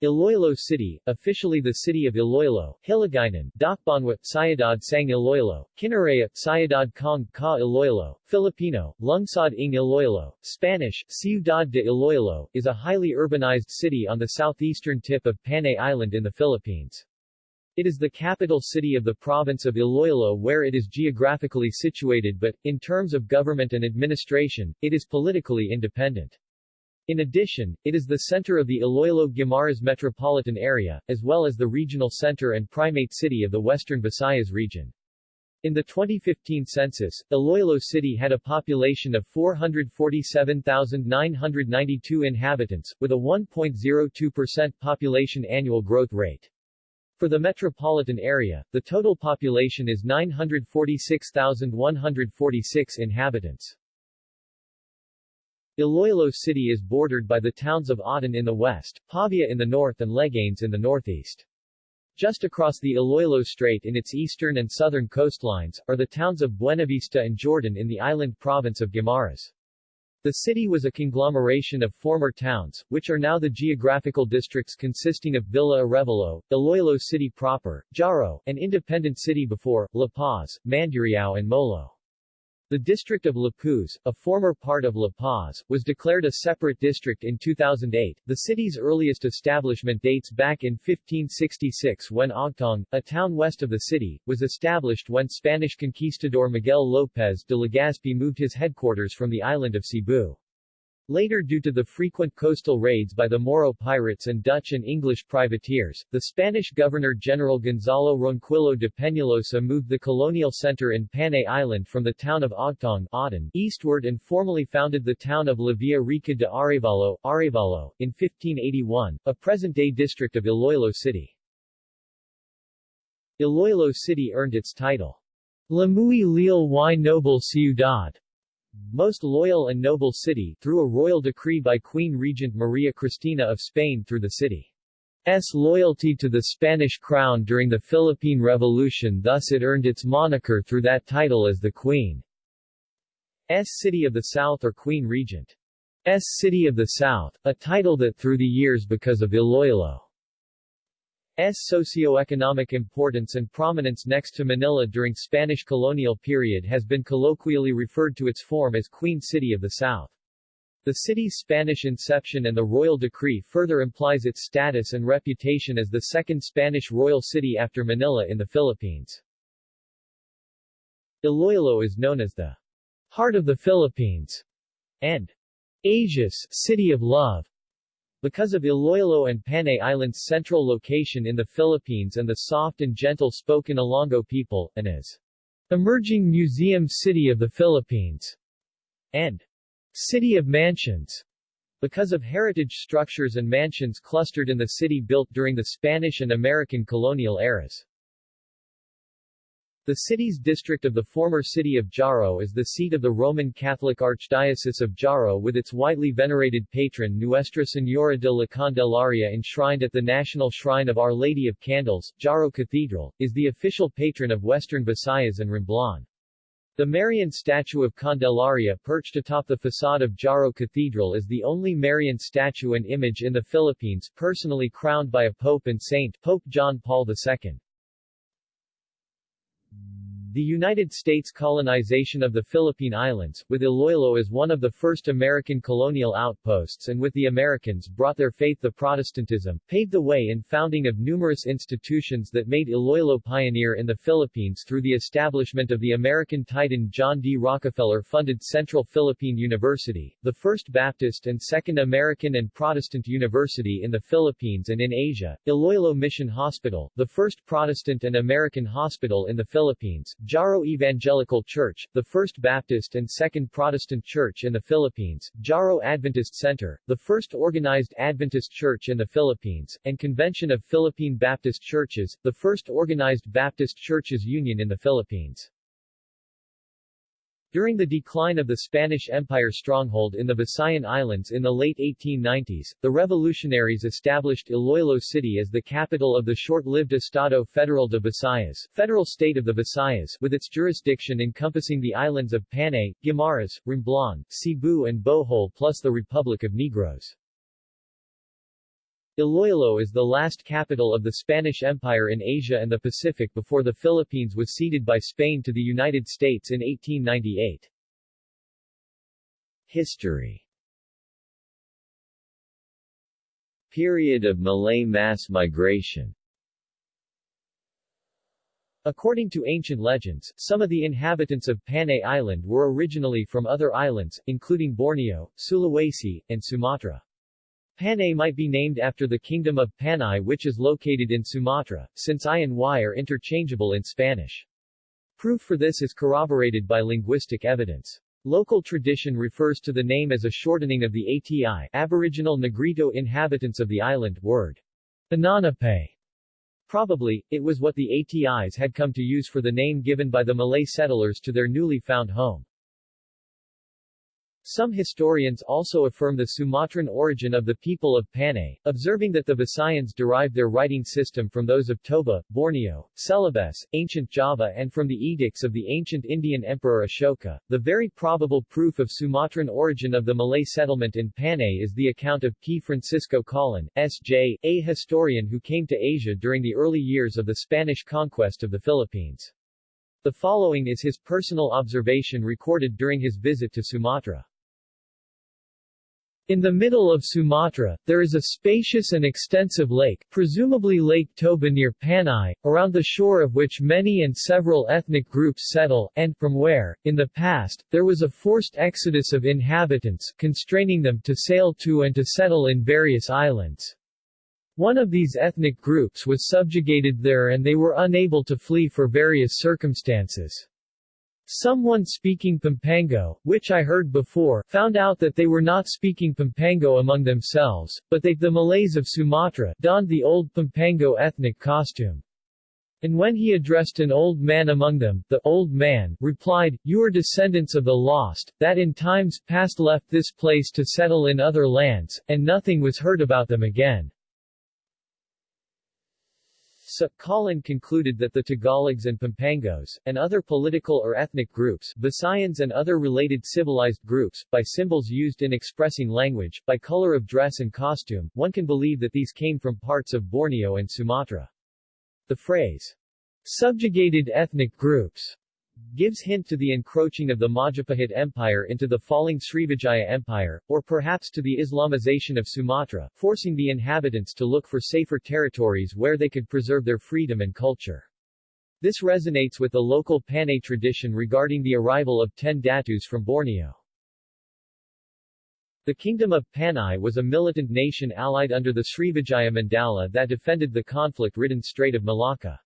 Iloilo City, officially the city of Iloilo, Hiligaynon, Dakbanwa, Sayadad Sang Iloilo, Kinaraya, Sayadad Kong Ka Iloilo, Filipino, Lungsod ng Iloilo, Spanish, Ciudad de Iloilo, is a highly urbanized city on the southeastern tip of Panay Island in the Philippines. It is the capital city of the province of Iloilo where it is geographically situated but, in terms of government and administration, it is politically independent. In addition, it is the center of the Iloilo-Guimaras metropolitan area, as well as the regional center and primate city of the Western Visayas region. In the 2015 census, Iloilo City had a population of 447,992 inhabitants, with a 1.02% population annual growth rate. For the metropolitan area, the total population is 946,146 inhabitants. Iloilo City is bordered by the towns of Oton in the west, Pavia in the north and Leganes in the northeast. Just across the Iloilo Strait in its eastern and southern coastlines, are the towns of Buenavista and Jordan in the island province of Guimaras. The city was a conglomeration of former towns, which are now the geographical districts consisting of Villa Arevalo, Iloilo City proper, Jaro, an independent city before, La Paz, Mandurriao and Molo. The district of Lapuz, a former part of La Paz, was declared a separate district in 2008. The city's earliest establishment dates back in 1566 when Ogtong, a town west of the city, was established when Spanish conquistador Miguel López de Legazpi moved his headquarters from the island of Cebu. Later due to the frequent coastal raids by the Moro pirates and Dutch and English privateers, the Spanish Governor-General Gonzalo Ronquillo de Peñalosa moved the colonial center in Panay Island from the town of Ogtong Oton, eastward and formally founded the town of La Villa Rica de Arevalo, Arevalo, in 1581, a present-day district of Iloilo City. Iloilo City earned its title, La Muy Leal y Noble Ciudad, most loyal and noble city, through a royal decree by Queen Regent Maria Cristina of Spain through the city's loyalty to the Spanish crown during the Philippine Revolution thus it earned its moniker through that title as the Queen's City of the South or Queen Regent's City of the South, a title that through the years because of Iloilo S socio-economic importance and prominence next to Manila during Spanish colonial period has been colloquially referred to its form as Queen City of the South. The city's Spanish inception and the royal decree further implies its status and reputation as the second Spanish royal city after Manila in the Philippines. Iloilo is known as the heart of the Philippines and Asia's city of love because of Iloilo and Panay Islands' central location in the Philippines and the soft and gentle-spoken Ilonggo people, and as emerging museum city of the Philippines, and city of mansions, because of heritage structures and mansions clustered in the city built during the Spanish and American colonial eras. The city's district of the former city of Jaro is the seat of the Roman Catholic Archdiocese of Jaro with its widely venerated patron Nuestra Señora de la Candelaria enshrined at the National Shrine of Our Lady of Candles, Jaro Cathedral, is the official patron of Western Visayas and Romblon. The Marian statue of Candelaria perched atop the facade of Jaro Cathedral is the only Marian statue and image in the Philippines personally crowned by a pope and saint Pope John Paul II. The United States colonization of the Philippine Islands, with Iloilo as one of the first American colonial outposts and with the Americans brought their faith the Protestantism, paved the way in founding of numerous institutions that made Iloilo pioneer in the Philippines through the establishment of the American Titan John D. Rockefeller-funded Central Philippine University, the first Baptist and second American and Protestant university in the Philippines and in Asia, Iloilo Mission Hospital, the first Protestant and American hospital in the Philippines, Jaro Evangelical Church, the First Baptist and Second Protestant Church in the Philippines, Jaro Adventist Center, the first organized Adventist Church in the Philippines, and Convention of Philippine Baptist Churches, the first organized Baptist Churches Union in the Philippines. During the decline of the Spanish Empire stronghold in the Visayan Islands in the late 1890s, the revolutionaries established Iloilo City as the capital of the short-lived Estado Federal de Visayas, Federal State of the Visayas, with its jurisdiction encompassing the islands of Panay, Guimaras, Romblon, Cebu and Bohol plus the Republic of Negros. Iloilo is the last capital of the Spanish Empire in Asia and the Pacific before the Philippines was ceded by Spain to the United States in 1898. History Period of Malay mass migration According to ancient legends, some of the inhabitants of Panay Island were originally from other islands, including Borneo, Sulawesi, and Sumatra. Panay might be named after the Kingdom of Panay which is located in Sumatra, since I and Y are interchangeable in Spanish. Proof for this is corroborated by linguistic evidence. Local tradition refers to the name as a shortening of the ATI Aboriginal Negrito inhabitants of the island word. Ananape. Probably, it was what the ATIs had come to use for the name given by the Malay settlers to their newly found home. Some historians also affirm the Sumatran origin of the people of Panay, observing that the Visayans derived their writing system from those of Toba, Borneo, Celebes, ancient Java and from the edicts of the ancient Indian Emperor Ashoka. The very probable proof of Sumatran origin of the Malay settlement in Panay is the account of P. Francisco Colin, S.J., a historian who came to Asia during the early years of the Spanish conquest of the Philippines. The following is his personal observation recorded during his visit to Sumatra. In the middle of Sumatra, there is a spacious and extensive lake, presumably Lake Toba near Panay, around the shore of which many and several ethnic groups settle, and, from where, in the past, there was a forced exodus of inhabitants, constraining them to sail to and to settle in various islands. One of these ethnic groups was subjugated there and they were unable to flee for various circumstances. Someone speaking Pampango, which I heard before, found out that they were not speaking Pampango among themselves, but they, the Malays of Sumatra, donned the old Pampango ethnic costume. And when he addressed an old man among them, the old man replied, You are descendants of the lost, that in times past left this place to settle in other lands, and nothing was heard about them again. So, Colin concluded that the Tagalogs and Pampangos, and other political or ethnic groups, Visayans and other related civilized groups, by symbols used in expressing language, by color of dress and costume, one can believe that these came from parts of Borneo and Sumatra. The phrase, subjugated ethnic groups, gives hint to the encroaching of the Majapahit Empire into the falling Srivijaya Empire, or perhaps to the Islamization of Sumatra, forcing the inhabitants to look for safer territories where they could preserve their freedom and culture. This resonates with the local Panay tradition regarding the arrival of ten Datus from Borneo. The Kingdom of Panay was a militant nation allied under the Srivijaya Mandala that defended the conflict-ridden Strait of Malacca.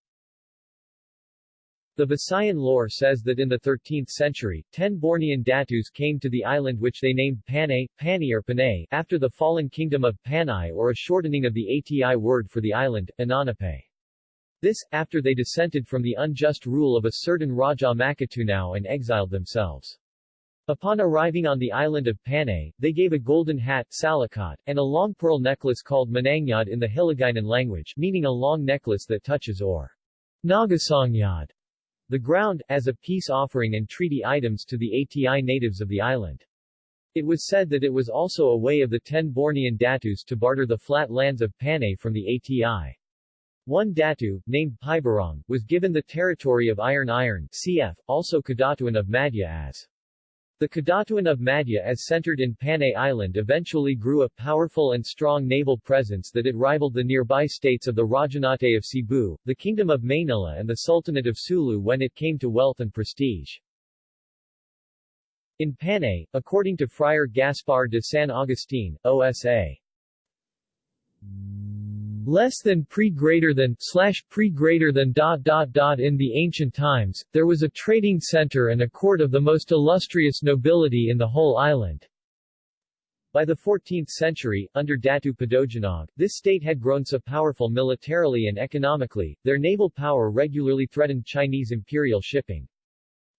The Visayan lore says that in the 13th century, ten Bornean Datus came to the island which they named Panay, Pani or Panay, after the fallen kingdom of Panay or a shortening of the ATI word for the island, Ananape. This, after they dissented from the unjust rule of a certain Raja Makatunao and exiled themselves. Upon arriving on the island of Panay, they gave a golden hat salakot, and a long pearl necklace called manangyad in the Hiligaynon language, meaning a long necklace that touches or nagasangyad the ground, as a peace offering and treaty items to the ATI natives of the island. It was said that it was also a way of the ten Bornean Datus to barter the flat lands of Panay from the ATI. One Datu, named Paiburong, was given the territory of Irong-Irong cf. also Kadatuan of Madhya as the Kadatuan of Madja-as centered in Panay Island eventually grew a powerful and strong naval presence that it rivaled the nearby states of the Rajanate of Cebu, the Kingdom of Manila and the Sultanate of Sulu when it came to wealth and prestige. In Panay, according to Friar Gaspar de San Agustin, OSA, less than pre greater than slash pre greater than dot dot dot in the ancient times, there was a trading center and a court of the most illustrious nobility in the whole island. By the 14th century, under Datu Padojinog, this state had grown so powerful militarily and economically, their naval power regularly threatened Chinese imperial shipping.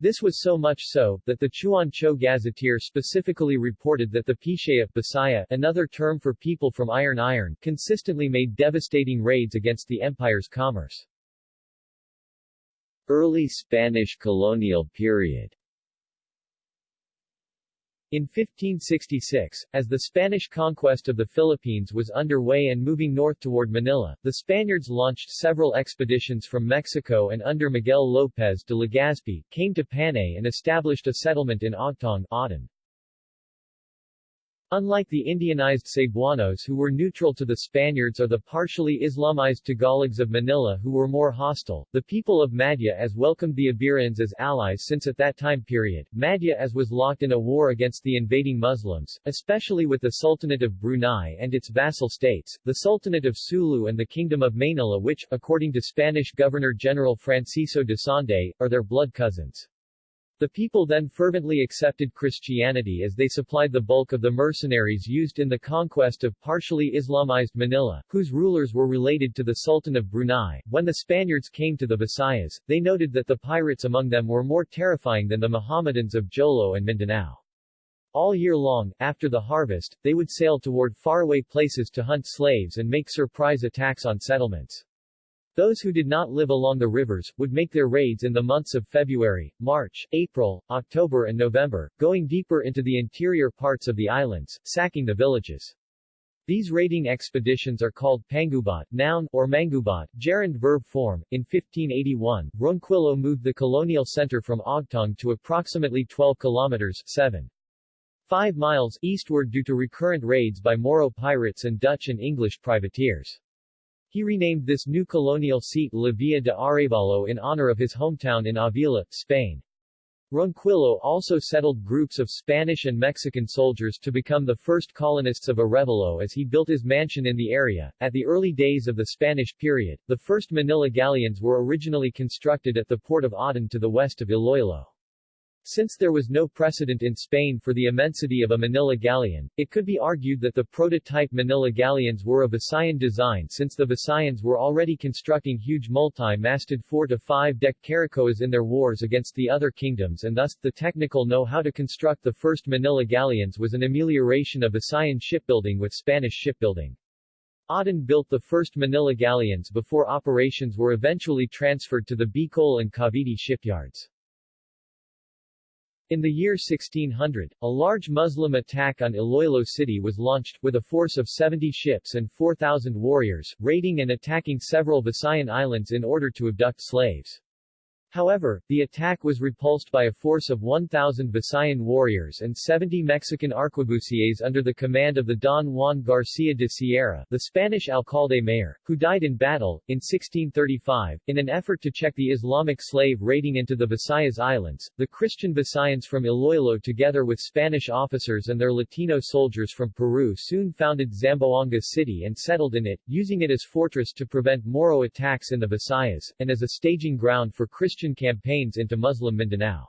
This was so much so, that the Chuancho Gazetteer specifically reported that the Pishaya Bisaya, another term for people from Irong-Irong, consistently made devastating raids against the empire's commerce. Early Spanish colonial period In 1566, as the Spanish conquest of the Philippines was underway and moving north toward Manila, the Spaniards launched several expeditions from Mexico and under Miguel López de Legazpi, came to Panay and established a settlement in Ogtong, Oton. Unlike the Indianized Cebuanos who were neutral to the Spaniards or the partially Islamized Tagalogs of Manila who were more hostile, the people of Madja-as welcomed the Iberians as allies since at that time period, Madja-as was locked in a war against the invading Muslims, especially with the Sultanate of Brunei and its vassal states, the Sultanate of Sulu and the Kingdom of Manila which, according to Spanish Governor-General Francisco de Sande, are their blood cousins. The people then fervently accepted Christianity as they supplied the bulk of the mercenaries used in the conquest of partially Islamized Manila, whose rulers were related to the Sultan of Brunei. When the Spaniards came to the Visayas, they noted that the pirates among them were more terrifying than the Mohammedans of Jolo and Mindanao. All year long, after the harvest, they would sail toward faraway places to hunt slaves and make surprise attacks on settlements. Those who did not live along the rivers, would make their raids in the months of February, March, April, October and November, going deeper into the interior parts of the islands, sacking the villages. These raiding expeditions are called pangubat, noun, or mangubat, gerund verb form. In 1581, Ronquillo moved the colonial center from Ogtong to approximately 12 kilometers 7. 5 miles eastward due to recurrent raids by Moro pirates and Dutch and English privateers. He renamed this new colonial seat La Villa de Arevalo in honor of his hometown in Avila, Spain. Ronquillo also settled groups of Spanish and Mexican soldiers to become the first colonists of Arevalo as he built his mansion in the area. At the early days of the Spanish period, the first Manila galleons were originally constructed at the port of Oton to the west of Iloilo. Since there was no precedent in Spain for the immensity of a Manila galleon, it could be argued that the prototype Manila galleons were of Visayan design since the Visayans were already constructing huge multi-masted 4 to 5 deck caracoas in their wars against the other kingdoms and thus, the technical know-how to construct the first Manila galleons was an amelioration of Visayan shipbuilding with Spanish shipbuilding. Oton built the first Manila galleons before operations were eventually transferred to the Bicol and Cavite shipyards. In the year 1600, a large Muslim attack on Iloilo City was launched, with a force of 70 ships and 4,000 warriors, raiding and attacking several Visayan islands in order to abduct slaves. However, the attack was repulsed by a force of 1,000 Visayan warriors and 70 Mexican arquebusiers under the command of the Don Juan Garcia de Sierra, the Spanish alcalde mayor, who died in battle, in 1635. In an effort to check the Islamic slave raiding into the Visayas Islands, the Christian Visayans from Iloilo together with Spanish officers and their Latino soldiers from Peru soon founded Zamboanga City and settled in it, using it as fortress to prevent Moro attacks in the Visayas, and as a staging ground for Christian Christian campaigns into Muslim Mindanao.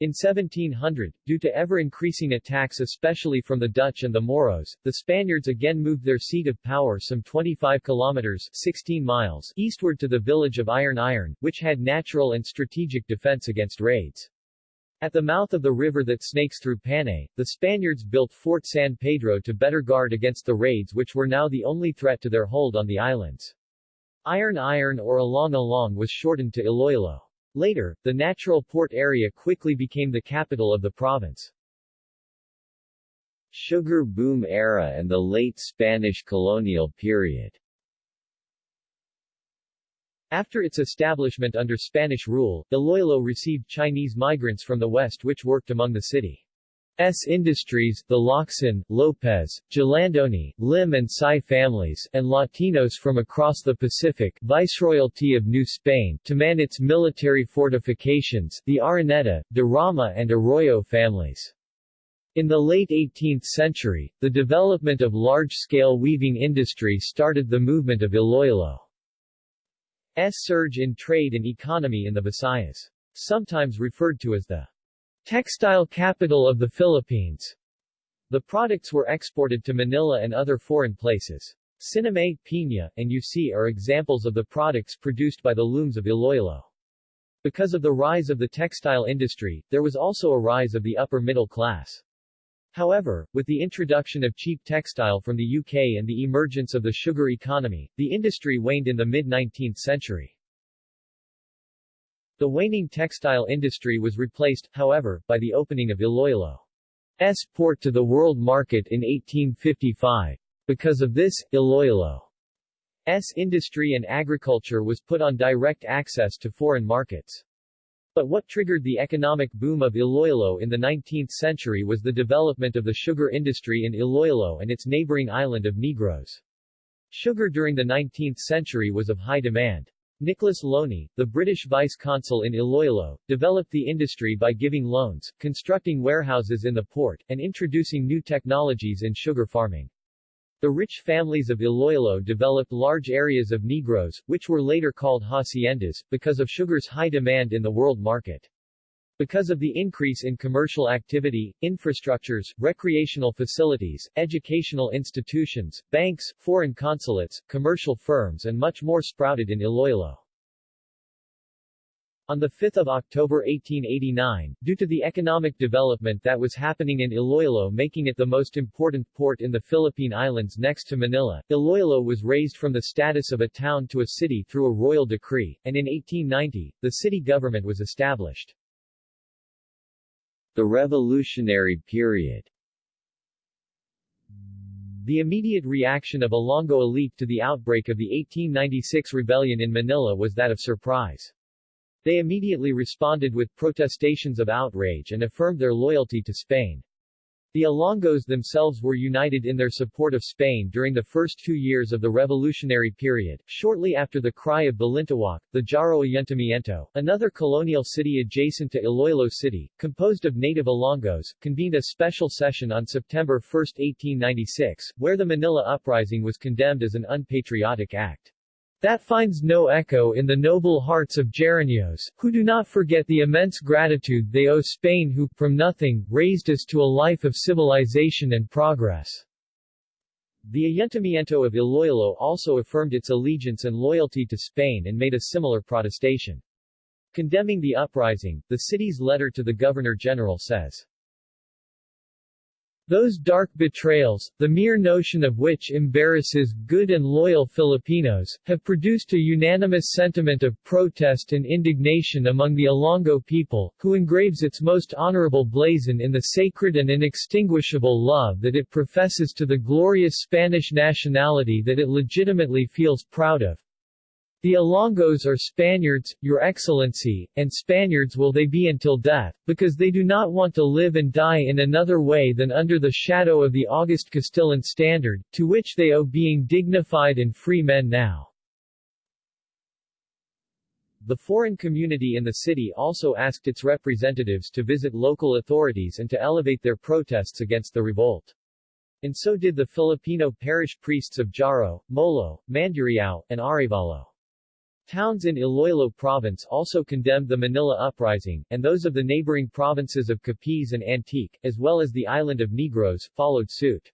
In 1700, due to ever-increasing attacks especially from the Dutch and the Moros, the Spaniards again moved their seat of power some 25 kilometers 16 miles eastward to the village of Irong-Irong, which had natural and strategic defense against raids. At the mouth of the river that snakes through Panay, the Spaniards built Fort San Pedro to better guard against the raids which were now the only threat to their hold on the islands. Irong-Irong or Ilong-Ilong was shortened to Iloilo. Later, the natural port area quickly became the capital of the province. Sugar boom era and the late Spanish colonial period After its establishment under Spanish rule, Iloilo received Chinese migrants from the west which worked among the city. S. Industries, the Locsin, Lopez, Jalandoni, Lim and Sai families, and Latinos from across the Pacific Viceroyalty of New Spain to man its military fortifications, the Araneta, de Rama and Arroyo families. In the late 18th century, the development of large-scale weaving industry started the movement of Iloilo's surge in trade and economy in the Visayas. Sometimes referred to as the Textile capital of the Philippines. The products were exported to Manila and other foreign places. Sinamay, Piña, and UC are examples of the products produced by the looms of Iloilo. Because of the rise of the textile industry, there was also a rise of the upper middle class. However, with the introduction of cheap textile from the UK and the emergence of the sugar economy, the industry waned in the mid-19th century. The waning textile industry was replaced, however, by the opening of Iloilo's port to the world market in 1855. Because of this, Iloilo's industry and agriculture was put on direct access to foreign markets. But what triggered the economic boom of Iloilo in the 19th century was the development of the sugar industry in Iloilo and its neighboring island of Negros. Sugar during the 19th century was of high demand. Nicholas Loney, the British vice-consul in Iloilo, developed the industry by giving loans, constructing warehouses in the port, and introducing new technologies in sugar farming. The rich families of Iloilo developed large areas of Negros, which were later called haciendas, because of sugar's high demand in the world market. Because of the increase in commercial activity, infrastructures, recreational facilities, educational institutions, banks, foreign consulates, commercial firms and much more sprouted in Iloilo. On 5 October 1889, due to the economic development that was happening in Iloilo making it the most important port in the Philippine Islands next to Manila, Iloilo was raised from the status of a town to a city through a royal decree, and in 1890, the city government was established. The Revolutionary Period the immediate reaction of Ilonggo elite to the outbreak of the 1896 rebellion in Manila was that of surprise. They immediately responded with protestations of outrage and affirmed their loyalty to Spain. The Ilonggos themselves were united in their support of Spain during the first two years of the revolutionary period. Shortly after the cry of Balintawak, the Jaro Ayuntamiento, another colonial city adjacent to Iloilo City, composed of native Ilonggos, convened a special session on September 1, 1896, where the Manila Uprising was condemned as an unpatriotic act. That finds no echo in the noble hearts of Jaraneos, who do not forget the immense gratitude they owe Spain who, from nothing, raised us to a life of civilization and progress. The Ayuntamiento of Iloilo also affirmed its allegiance and loyalty to Spain and made a similar protestation. Condemning the uprising, the city's letter to the Governor-General says, those dark betrayals, the mere notion of which embarrasses good and loyal Filipinos, have produced a unanimous sentiment of protest and indignation among the Ilonggo people, who engraves its most honorable blazon in the sacred and inextinguishable love that it professes to the glorious Spanish nationality that it legitimately feels proud of. The Ilonggos are Spaniards, Your Excellency, and Spaniards will they be until death, because they do not want to live and die in another way than under the shadow of the august Castillan standard, to which they owe being dignified and free men now. The foreign community in the city also asked its representatives to visit local authorities and to elevate their protests against the revolt. And so did the Filipino parish priests of Jaro, Molo, Mandurriao, and Arevalo. Towns in Iloilo Province also condemned the Manila Uprising, and those of the neighboring provinces of Capiz and Antique, as well as the island of Negros, followed suit.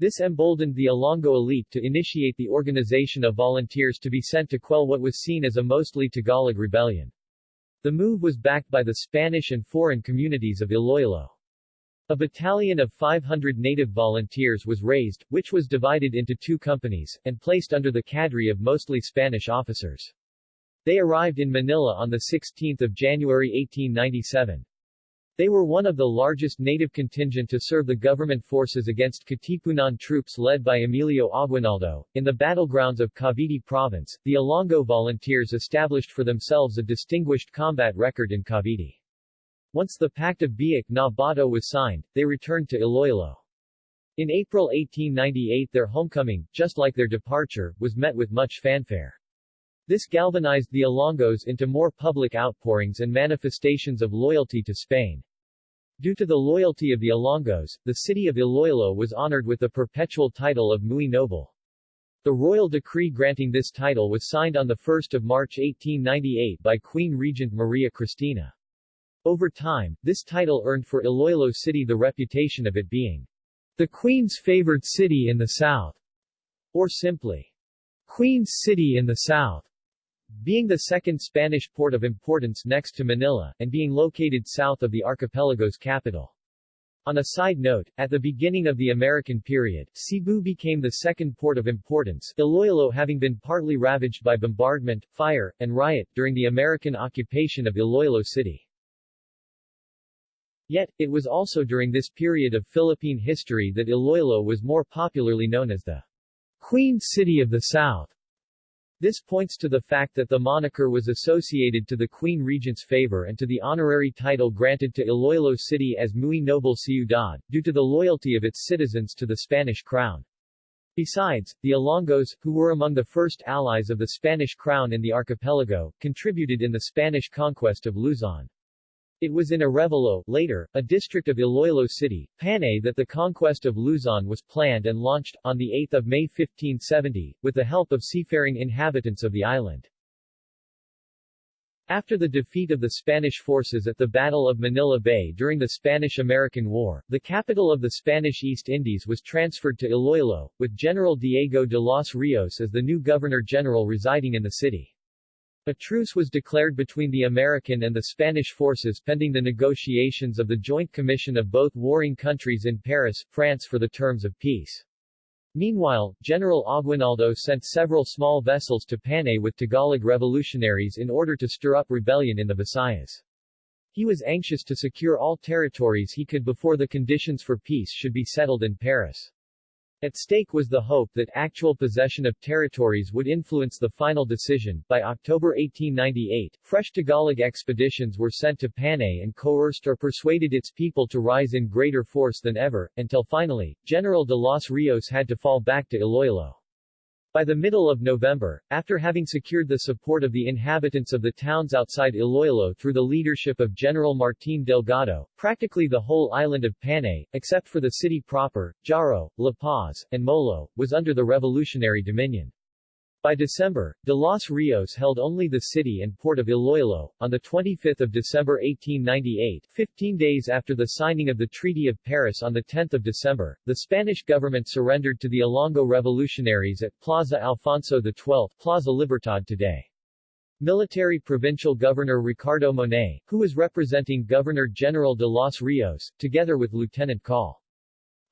This emboldened the Ilonggo elite to initiate the organization of volunteers to be sent to quell what was seen as a mostly Tagalog rebellion. The move was backed by the Spanish and foreign communities of Iloilo. A battalion of 500 native volunteers was raised, which was divided into two companies, and placed under the cadre of mostly Spanish officers. They arrived in Manila on 16 January 1897. They were one of the largest native contingent to serve the government forces against Katipunan troops led by Emilio Aguinaldo. In the battlegrounds of Cavite Province, the Ilonggo volunteers established for themselves a distinguished combat record in Cavite. Once the Pact of Biak na Bato was signed, they returned to Iloilo. In April 1898 their homecoming, just like their departure, was met with much fanfare. This galvanized the Ilonggos into more public outpourings and manifestations of loyalty to Spain. Due to the loyalty of the Ilonggos, the city of Iloilo was honored with the perpetual title of Muy Noble. The royal decree granting this title was signed on 1 March 1898 by Queen Regent Maria Cristina. Over time, this title earned for Iloilo City the reputation of it being the Queen's favored city in the South, or simply, Queen's City in the South. Being the second Spanish port of importance next to Manila, and being located south of the archipelago's capital. On a side note, at the beginning of the American period, Cebu became the second port of importance, Iloilo having been partly ravaged by bombardment, fire, and riot, during the American occupation of Iloilo City. Yet, it was also during this period of Philippine history that Iloilo was more popularly known as the Queen City of the South. This points to the fact that the moniker was associated to the Queen Regent's favor and to the honorary title granted to Iloilo City as Muy Noble Ciudad, due to the loyalty of its citizens to the Spanish crown. Besides, the Ilonggos, who were among the first allies of the Spanish crown in the archipelago, contributed in the Spanish conquest of Luzon. It was in Arevalo, later, a district of Iloilo City, Panay that the conquest of Luzon was planned and launched, on 8 May 1570, with the help of seafaring inhabitants of the island. After the defeat of the Spanish forces at the Battle of Manila Bay during the Spanish-American War, the capital of the Spanish East Indies was transferred to Iloilo, with General Diego de los Rios as the new Governor-General residing in the city. A truce was declared between the American and the Spanish forces pending the negotiations of the Joint Commission of both warring countries in Paris, France for the terms of peace. Meanwhile, General Aguinaldo sent several small vessels to Panay with Tagalog revolutionaries in order to stir up rebellion in the Visayas. He was anxious to secure all territories he could before the conditions for peace should be settled in Paris. At stake was the hope that actual possession of territories would influence the final decision. By October 1898, fresh Tagalog expeditions were sent to Panay and coerced or persuaded its people to rise in greater force than ever, until finally, General de los Rios had to fall back to Iloilo. By the middle of November, after having secured the support of the inhabitants of the towns outside Iloilo through the leadership of General Martin Delgado, practically the whole island of Panay, except for the city proper, Jaro, La Paz, and Molo, was under the revolutionary dominion. By December, De Los Rios held only the city and port of Iloilo. On 25 December 1898, 15 days after the signing of the Treaty of Paris on 10 December, the Spanish government surrendered to the Ilonggo revolutionaries at Plaza Alfonso XII, Plaza Libertad today. Military Provincial Governor Ricardo Monet, who was representing Governor-General de los Rios, together with Lieutenant Col.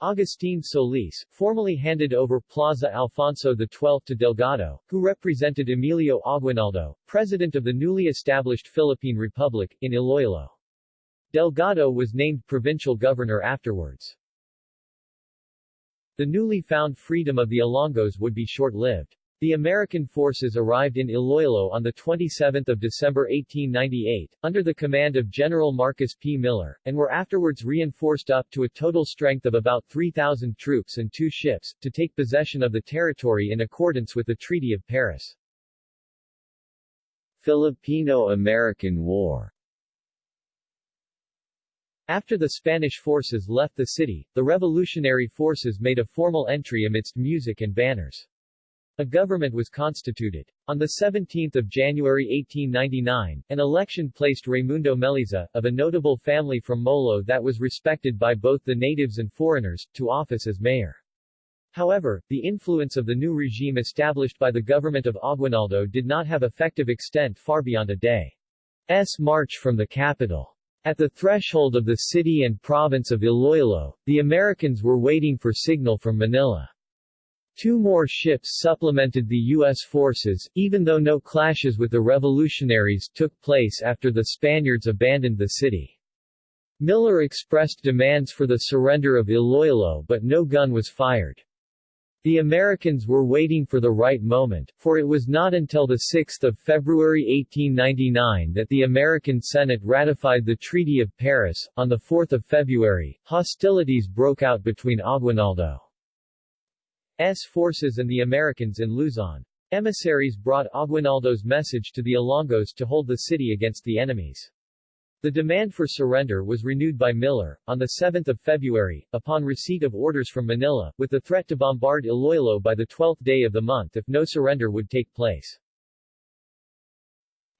Agustin Solis, formally handed over Plaza Alfonso XII to Delgado, who represented Emilio Aguinaldo, president of the newly established Philippine Republic, in Iloilo. Delgado was named provincial governor afterwards. The newly found freedom of the Ilonggos would be short-lived. The American forces arrived in Iloilo on 27 December 1898, under the command of General Marcus P. Miller, and were afterwards reinforced up to a total strength of about 3,000 troops and two ships, to take possession of the territory in accordance with the Treaty of Paris. Filipino-American War after the Spanish forces left the city, the revolutionary forces made a formal entry amidst music and banners. A government was constituted. On 17 January 1899, an election placed Raimundo Meliza, of a notable family from Molo that was respected by both the natives and foreigners, to office as mayor. However, the influence of the new regime established by the government of Aguinaldo did not have effective extent far beyond a day's march from the capital. At the threshold of the city and province of Iloilo, the Americans were waiting for signal from Manila. Two more ships supplemented the U.S. forces, even though no clashes with the revolutionaries took place after the Spaniards abandoned the city. Miller expressed demands for the surrender of Iloilo but no gun was fired. The Americans were waiting for the right moment, for it was not until 6 February 1899 that the American Senate ratified the Treaty of Paris. On 4 February, hostilities broke out between Aguinaldo forces and the Americans in Luzon. Emissaries brought Aguinaldo's message to the Ilonggos to hold the city against the enemies. The demand for surrender was renewed by Miller, on 7 February, upon receipt of orders from Manila, with the threat to bombard Iloilo by the 12th day of the month if no surrender would take place.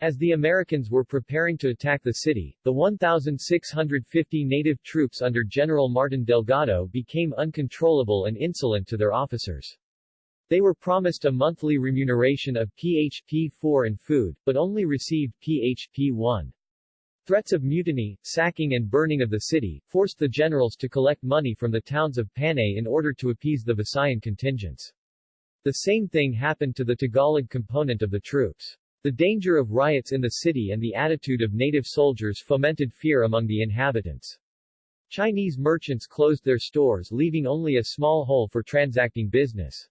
As the Americans were preparing to attack the city, the 1,650 native troops under General Martin Delgado became uncontrollable and insolent to their officers. They were promised a monthly remuneration of PHP-4 and food, but only received PHP-1. Threats of mutiny, sacking and burning of the city, forced the generals to collect money from the towns of Panay in order to appease the Visayan contingents. The same thing happened to the Tagalog component of the troops. The danger of riots in the city and the attitude of native soldiers fomented fear among the inhabitants. Chinese merchants closed their stores leaving only a small hole for transacting business.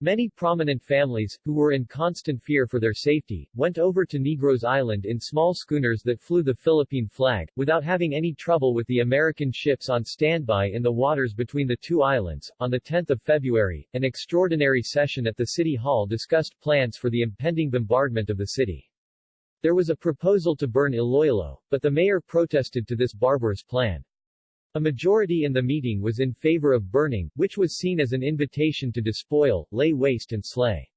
Many prominent families, who were in constant fear for their safety, went over to Negros Island in small schooners that flew the Philippine flag, without having any trouble with the American ships on standby in the waters between the two islands. On 10 February, an extraordinary session at the City Hall discussed plans for the impending bombardment of the city. There was a proposal to burn Iloilo, but the mayor protested to this barbarous plan. A majority in the meeting was in favor of burning, which was seen as an invitation to despoil, lay waste and slay.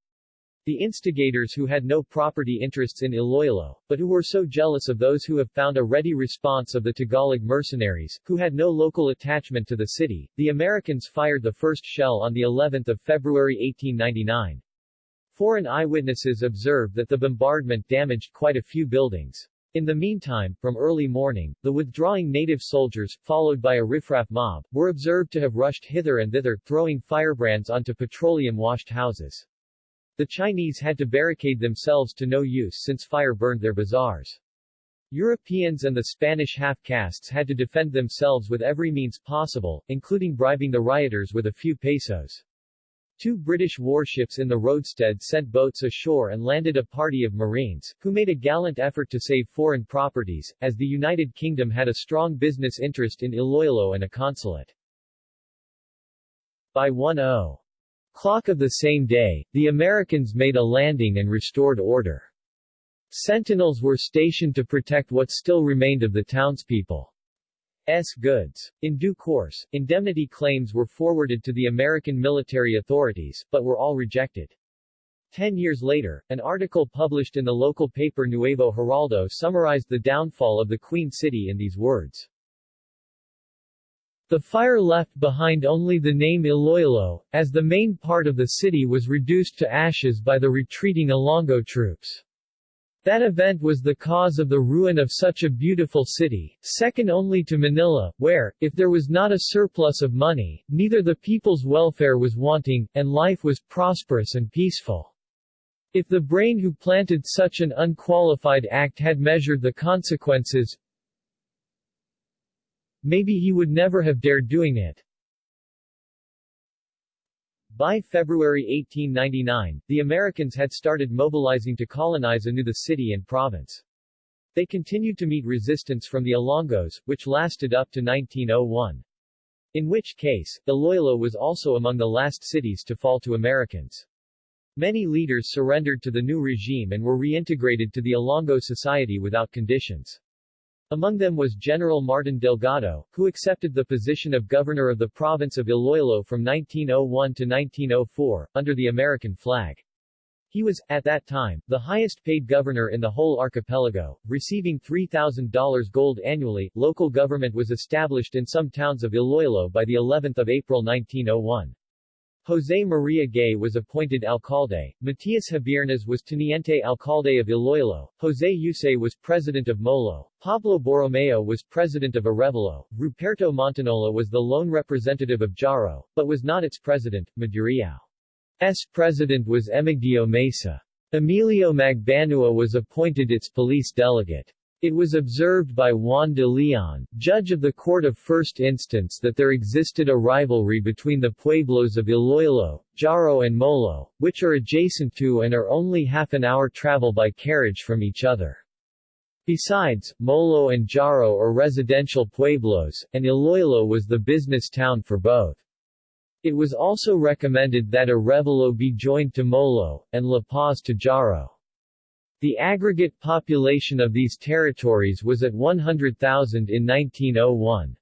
The instigators who had no property interests in Iloilo, but who were so jealous of those who have found a ready response of the Tagalog mercenaries, who had no local attachment to the city, the Americans fired the first shell on the 11th of February 1899. Foreign eyewitnesses observed that the bombardment damaged quite a few buildings. In the meantime, from early morning, the withdrawing native soldiers, followed by a riffraff mob, were observed to have rushed hither and thither, throwing firebrands onto petroleum-washed houses. The Chinese had to barricade themselves to no use since fire burned their bazaars. Europeans and the Spanish half-castes had to defend themselves with every means possible, including bribing the rioters with a few pesos. Two British warships in the roadstead sent boats ashore and landed a party of Marines, who made a gallant effort to save foreign properties, as the United Kingdom had a strong business interest in Iloilo and a consulate. By 1.0 clock of the same day, the Americans made a landing and restored order. Sentinels were stationed to protect what still remained of the townspeople. S. goods. In due course, indemnity claims were forwarded to the American military authorities, but were all rejected. Ten years later, an article published in the local paper Nuevo Heraldo summarized the downfall of the Queen City in these words. The fire left behind only the name Iloilo, as the main part of the city was reduced to ashes by the retreating Ilonggo troops. That event was the cause of the ruin of such a beautiful city, second only to Manila, where, if there was not a surplus of money, neither the people's welfare was wanting, and life was prosperous and peaceful. If the brain who planted such an unqualified act had measured the consequences, maybe he would never have dared doing it. By February 1899, the Americans had started mobilizing to colonize anew the city and province. They continued to meet resistance from the Ilonggos, which lasted up to 1901. In which case, Iloilo was also among the last cities to fall to Americans. Many leaders surrendered to the new regime and were reintegrated to the Ilonggo society without conditions. Among them was General Martin Delgado, who accepted the position of governor of the province of Iloilo from 1901 to 1904, under the American flag. He was, at that time, the highest paid governor in the whole archipelago, receiving $3,000 gold annually. Local government was established in some towns of Iloilo by the 11th of April 1901. José María Gay was appointed alcalde, Matias Habiernas was teniente alcalde of Iloilo, José Yuse was president of Molo, Pablo Borromeo was president of Arevalo, Ruperto Montinola was the lone representative of Jaro, but was not its president, Mandurriao's president was Emigdio Mesa. Emilio Magbanua was appointed its police delegate. It was observed by Juan de Leon, judge of the Court of First Instance that there existed a rivalry between the pueblos of Iloilo, Jaro and Molo, which are adjacent to and are only half an hour travel by carriage from each other. Besides, Molo and Jaro are residential pueblos, and Iloilo was the business town for both. It was also recommended that Arevalo be joined to Molo, and La Paz to Jaro. The aggregate population of these territories was at 100,000 in 1901.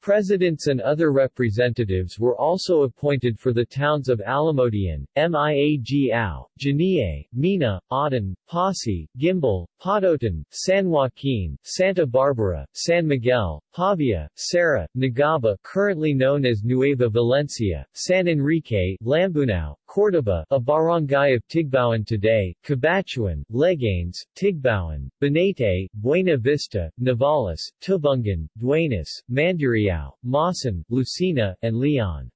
Presidents and other representatives were also appointed for the towns of Alimodian, Miagao, Janiuay, Mina, Oton, Posse, Guimbal, Pototan, San Joaquin, Santa Barbara, San Miguel, Pavia, Serra, Nagaba currently known as Nueva Valencia, San Enrique, Lambunao, Cordoba, a barangay of Tigbauan today, Cabatuan, Leganes, Tigbauan, Banate, Buena Vista, Navales, Tubungan, Duenas, Mandurriao, Maasin, Lucena, and Leon.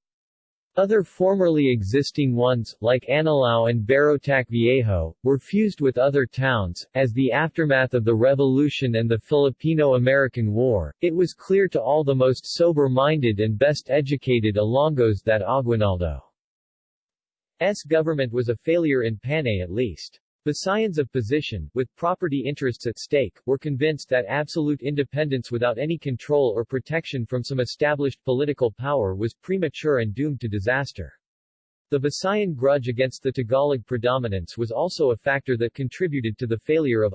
Other formerly existing ones, like Anilao and Barotac Viejo, were fused with other towns. As the aftermath of the Revolution and the Filipino-American War, it was clear to all the most sober-minded and best-educated Ilonggos that Aguinaldo's government was a failure in Panay at least. Visayans of position, with property interests at stake, were convinced that absolute independence without any control or protection from some established political power was premature and doomed to disaster. The Visayan grudge against the Tagalog predominance was also a factor that contributed to the failure of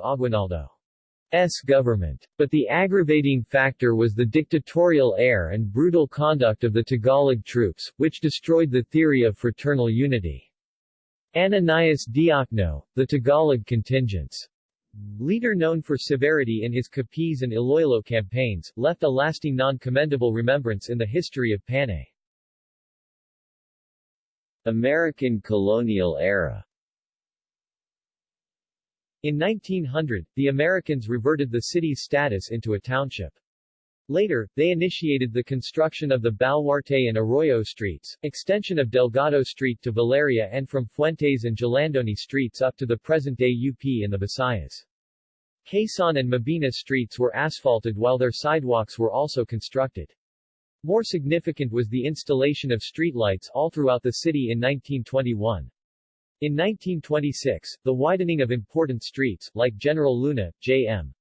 Aguinaldo's government. But the aggravating factor was the dictatorial air and brutal conduct of the Tagalog troops, which destroyed the theory of fraternal unity. Ananias Diokno, the Tagalog contingent's leader known for severity in his Capiz and Iloilo campaigns, left a lasting non-commendable remembrance in the history of Panay. American colonial era In 1900, the Americans reverted the city's status into a township. Later, they initiated the construction of the Baluarte and Arroyo streets, extension of Delgado Street to Valeria and from Fuentes and Jalandoni streets up to the present-day UP in the Visayas. Quezon and Mabini streets were asphalted while their sidewalks were also constructed. More significant was the installation of streetlights all throughout the city in 1921. In 1926, the widening of important streets, like General Luna, J.M.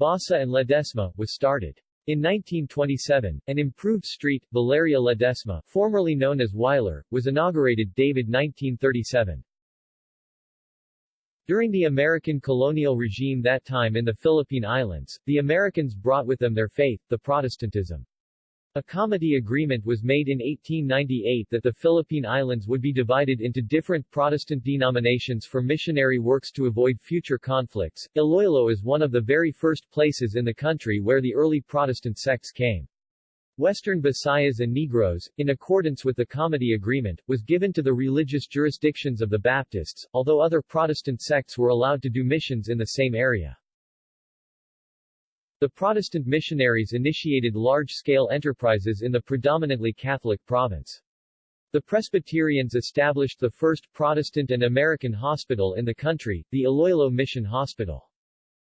Basa and Ledesma, was started. In 1927, an improved street, Valeria Ledesma, formerly known as Weiler, was inaugurated David 1937. During the American colonial regime that time in the Philippine Islands, the Americans brought with them their faith, the Protestantism. A comity agreement was made in 1898 that the Philippine Islands would be divided into different Protestant denominations for missionary works to avoid future conflicts. Iloilo is one of the very first places in the country where the early Protestant sects came. Western Visayas and Negros, in accordance with the Comity Agreement, was given to the religious jurisdictions of the Baptists, although other Protestant sects were allowed to do missions in the same area. The Protestant missionaries initiated large-scale enterprises in the predominantly Catholic province. The Presbyterians established the first Protestant and American hospital in the country, the Iloilo Mission Hospital.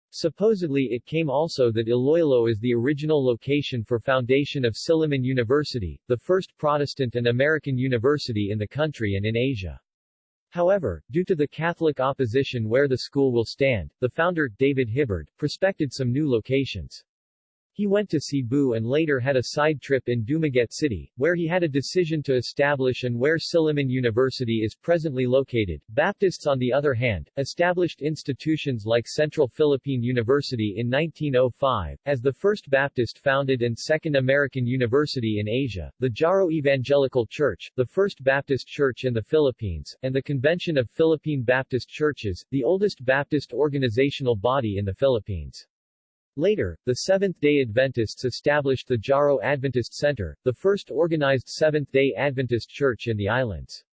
Supposedly it came also that Iloilo is the original location for foundation of Silliman University, the first Protestant and American university in the country and in Asia. However, due to the Catholic opposition where the school will stand, the founder, David Hibbard, prospected some new locations. He went to Cebu and later had a side trip in Dumaguete City, where he had a decision to establish and where Silliman University is presently located. Baptists on the other hand, established institutions like Central Philippine University in 1905, as the first Baptist founded and second American university in Asia, the Jaro Evangelical Church, the first Baptist church in the Philippines, and the Convention of Philippine Baptist Churches, the oldest Baptist organizational body in the Philippines. Later, the Seventh-day Adventists established the Jaro Adventist Center, the first organized Seventh-day Adventist church in the islands.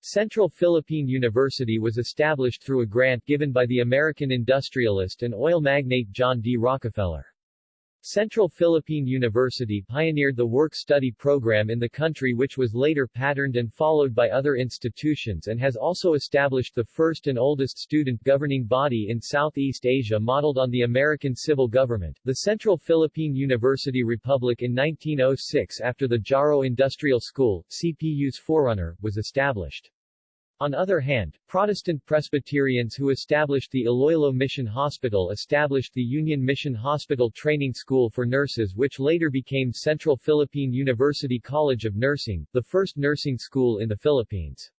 Central Philippine University was established through a grant given by the American industrialist and oil magnate John D. Rockefeller. Central Philippine University pioneered the work-study program in the country which was later patterned and followed by other institutions and has also established the first and oldest student governing body in Southeast Asia modeled on the American civil government, the Central Philippine University Republic in 1906 after the Jaro Industrial School, CPU's forerunner, was established. On other hand, Protestant Presbyterians who established the Iloilo Mission Hospital established the Union Mission Hospital Training School for Nurses which later became Central Philippine University College of Nursing, the first nursing school in the Philippines.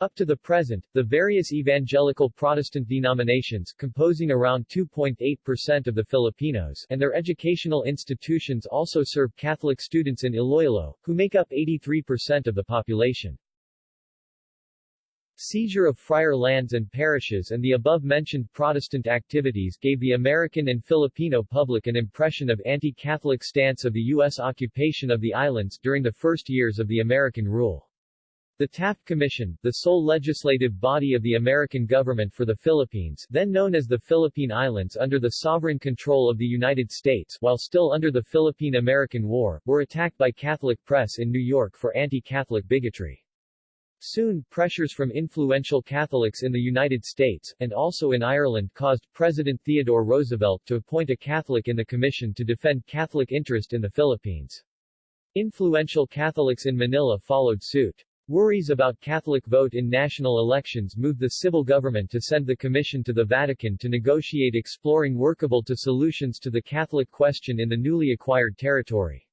Up to the present, the various evangelical Protestant denominations composing around 2.8% of the Filipinos and their educational institutions also serve Catholic students in Iloilo, who make up 83% of the population. Seizure of friar lands and parishes and the above-mentioned Protestant activities gave the American and Filipino public an impression of anti-Catholic stance of the U.S. occupation of the islands during the first years of the American rule. The Taft Commission, the sole legislative body of the American government for the Philippines then known as the Philippine Islands under the sovereign control of the United States while still under the Philippine-American War, were attacked by Catholic press in New York for anti-Catholic bigotry. Soon, pressures from influential Catholics in the United States, and also in Ireland caused President Theodore Roosevelt to appoint a Catholic in the commission to defend Catholic interest in the Philippines. Influential Catholics in Manila followed suit. Worries about Catholic vote in national elections moved the civil government to send the commission to the Vatican to negotiate exploring workable to solutions to the Catholic question in the newly acquired territory.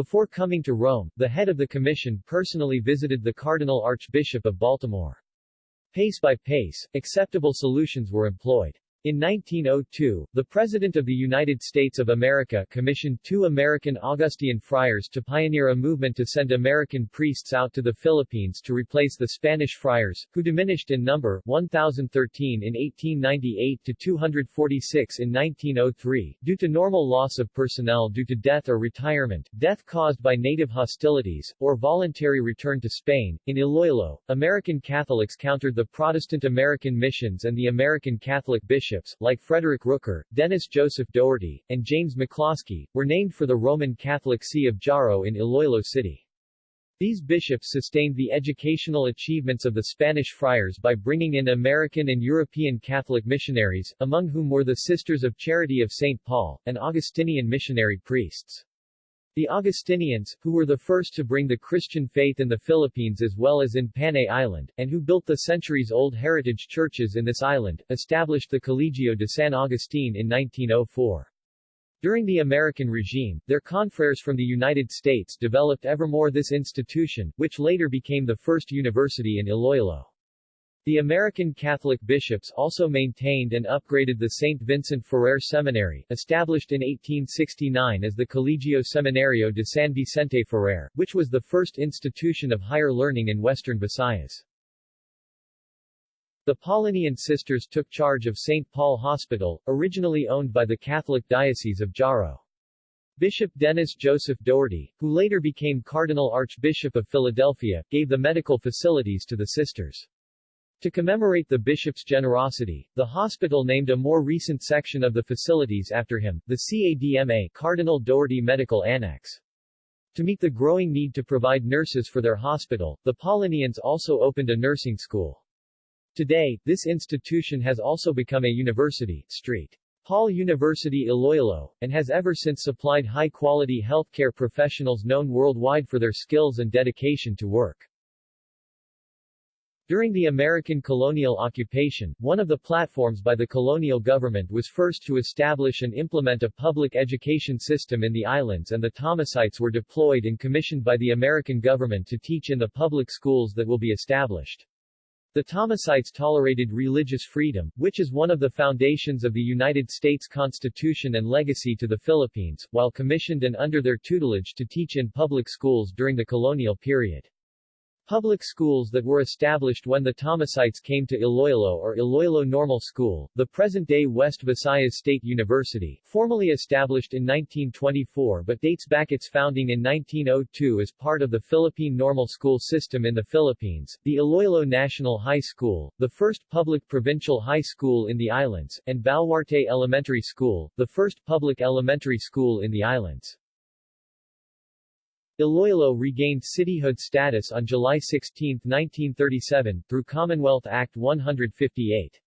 Before coming to Rome, the head of the commission personally visited the Cardinal Archbishop of Baltimore. Pace by pace, acceptable solutions were employed. In 1902, the President of the United States of America commissioned two American Augustinian friars to pioneer a movement to send American priests out to the Philippines to replace the Spanish friars, who diminished in number 1,013 in 1898 to 246 in 1903, due to normal loss of personnel due to death or retirement, death caused by native hostilities, or voluntary return to Spain. In Iloilo, American Catholics countered the Protestant American missions and the American Catholic bishops bishops, like Frederick Rooker, Dennis Joseph Dougherty, and James McCloskey, were named for the Roman Catholic See of Jaro in Iloilo City. These bishops sustained the educational achievements of the Spanish friars by bringing in American and European Catholic missionaries, among whom were the Sisters of Charity of St. Paul, and Augustinian missionary priests. The Augustinians, who were the first to bring the Christian faith in the Philippines as well as in Panay Island, and who built the centuries-old heritage churches in this island, established the Colegio de San Agustin in 1904. During the American regime, their confreres from the United States developed evermore this institution, which later became the first university in Iloilo. The American Catholic bishops also maintained and upgraded the St. Vincent Ferrer Seminary, established in 1869 as the Colegio Seminario de San Vicente Ferrer, which was the first institution of higher learning in western Visayas. The Paulinian sisters took charge of St. Paul Hospital, originally owned by the Catholic Diocese of Jaro. Bishop Dennis Joseph Dougherty, who later became Cardinal Archbishop of Philadelphia, gave the medical facilities to the sisters. To commemorate the bishop's generosity, the hospital named a more recent section of the facilities after him, the CADMA Cardinal Dougherty Medical Annex. To meet the growing need to provide nurses for their hospital, the Paulinians also opened a nursing school. Today, this institution has also become a university, St. Paul University Iloilo, and has ever since supplied high-quality healthcare professionals known worldwide for their skills and dedication to work. During the American colonial occupation, one of the platforms by the colonial government was first to establish and implement a public education system in the islands and the Thomasites were deployed and commissioned by the American government to teach in the public schools that will be established. The Thomasites tolerated religious freedom, which is one of the foundations of the United States Constitution and legacy to the Philippines, while commissioned and under their tutelage to teach in public schools during the colonial period. Public schools that were established when the Thomasites came to Iloilo or Iloilo Normal School, the present-day West Visayas State University, formally established in 1924 but dates back its founding in 1902 as part of the Philippine Normal School system in the Philippines, the Iloilo National High School, the first public provincial high school in the islands, and Baluarte Elementary School, the first public elementary school in the islands. Iloilo regained cityhood status on July 16, 1937, through Commonwealth Act 158.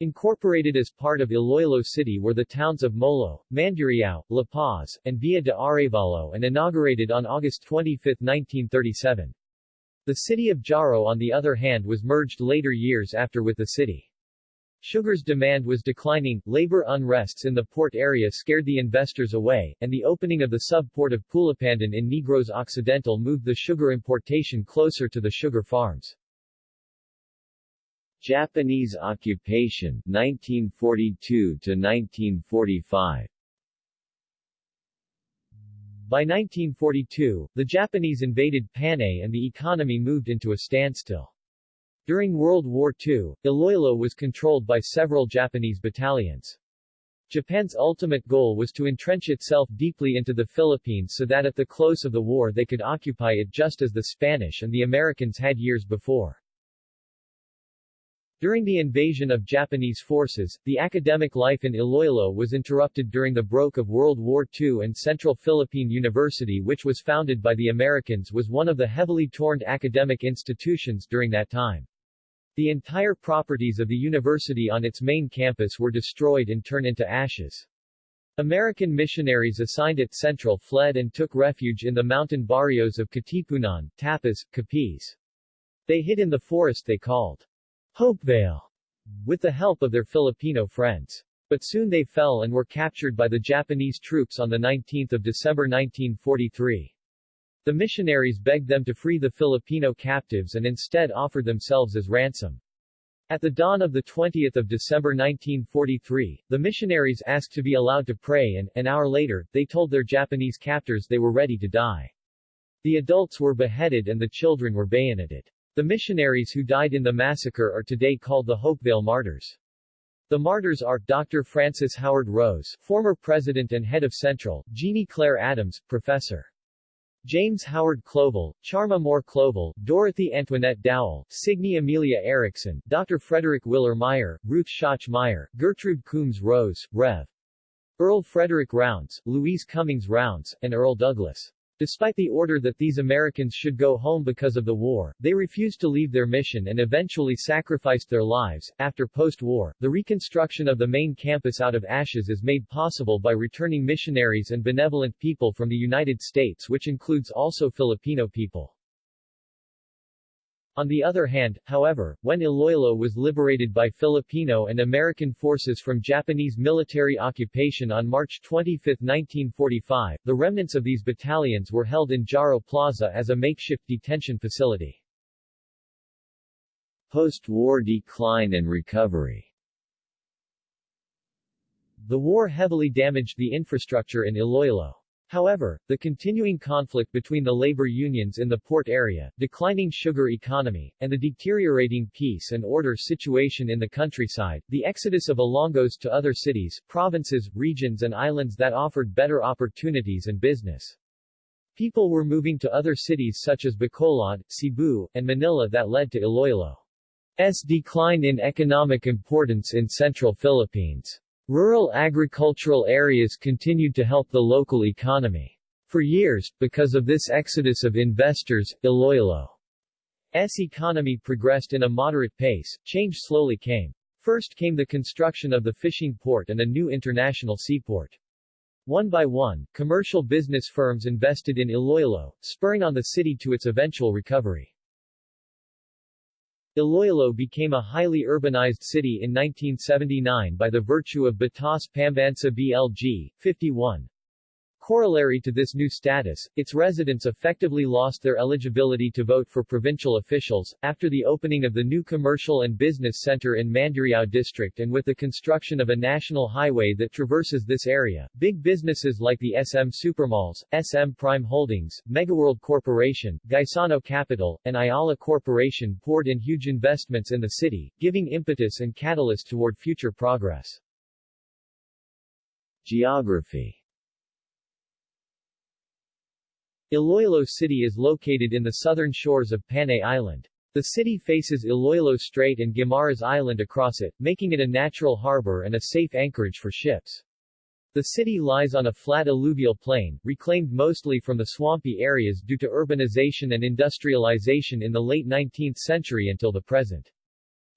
Incorporated as part of Iloilo City were the towns of Molo, Mandurriao, La Paz, and Villa de Arevalo and inaugurated on August 25, 1937. The city of Jaro on the other hand was merged later years after with the city. Sugar's demand was declining, labor unrests in the port area scared the investors away, and the opening of the sub-port of Pulupandan in Negros Occidental moved the sugar importation closer to the sugar farms. Japanese occupation 1942 to 1945 By 1942, the Japanese invaded Panay and the economy moved into a standstill. During World War II, Iloilo was controlled by several Japanese battalions. Japan's ultimate goal was to entrench itself deeply into the Philippines so that at the close of the war they could occupy it just as the Spanish and the Americans had years before. During the invasion of Japanese forces, the academic life in Iloilo was interrupted during the broke of World War II and Central Philippine University which was founded by the Americans was one of the heavily torn academic institutions during that time. The entire properties of the university on its main campus were destroyed and turned into ashes. American missionaries assigned at Central fled and took refuge in the mountain barrios of Katipunan, Tapaz, Capiz. They hid in the forest they called Hopevale, with the help of their Filipino friends. But soon they fell and were captured by the Japanese troops on 19 December 1943. The missionaries begged them to free the Filipino captives and instead offered themselves as ransom. At the dawn of 20 December 1943, the missionaries asked to be allowed to pray and, an hour later, they told their Japanese captors they were ready to die. The adults were beheaded and the children were bayoneted. The missionaries who died in the massacre are today called the Hopevale Martyrs. The martyrs are, Dr. Francis Howard Rose, former president and head of Central, Jeannie Claire Adams, professor. James Howard Clovel, Charma Moore Clovel, Dorothy Antoinette Dowell, Signe Amelia Erickson, Dr. Frederick Willer Meyer, Ruth Schach Meyer, Gertrude Coombs Rose, Rev. Earl Frederick Rounds, Louise Cummings Rounds, and Earl Douglas. Despite the order that these Americans should go home because of the war, they refused to leave their mission and eventually sacrificed their lives. After post-war, the reconstruction of the main campus out of ashes is made possible by returning missionaries and benevolent people from the United States which includes also Filipino people. On the other hand, however, when Iloilo was liberated by Filipino and American forces from Japanese military occupation on March 25, 1945, the remnants of these battalions were held in Jaro Plaza as a makeshift detention facility. Post-war decline and recovery The war heavily damaged the infrastructure in Iloilo. However, the continuing conflict between the labor unions in the port area, declining sugar economy, and the deteriorating peace and order situation in the countryside, the exodus of Ilonggos to other cities, provinces, regions and islands that offered better opportunities and business. People were moving to other cities such as Bacolod, Cebu, and Manila that led to Iloilo's decline in economic importance in central Philippines. Rural agricultural areas continued to help the local economy. For years, because of this exodus of investors, Iloilo's economy progressed in a moderate pace, change slowly came. First came the construction of the fishing port and a new international seaport. One by one, commercial business firms invested in Iloilo, spurring on the city to its eventual recovery. Iloilo became a highly urbanized city in 1979 by the virtue of Batas Pambansa BLG, 51. Corollary to this new status, its residents effectively lost their eligibility to vote for provincial officials, after the opening of the new commercial and business center in Mandurriao district and with the construction of a national highway that traverses this area. Big businesses like the SM Supermalls, SM Prime Holdings, Megaworld Corporation, Gaisano Capital, and Ayala Corporation poured in huge investments in the city, giving impetus and catalyst toward future progress. Geography Iloilo City is located in the southern shores of Panay Island. The city faces Iloilo Strait and Guimaras Island across it, making it a natural harbor and a safe anchorage for ships. The city lies on a flat alluvial plain, reclaimed mostly from the swampy areas due to urbanization and industrialization in the late 19th century until the present.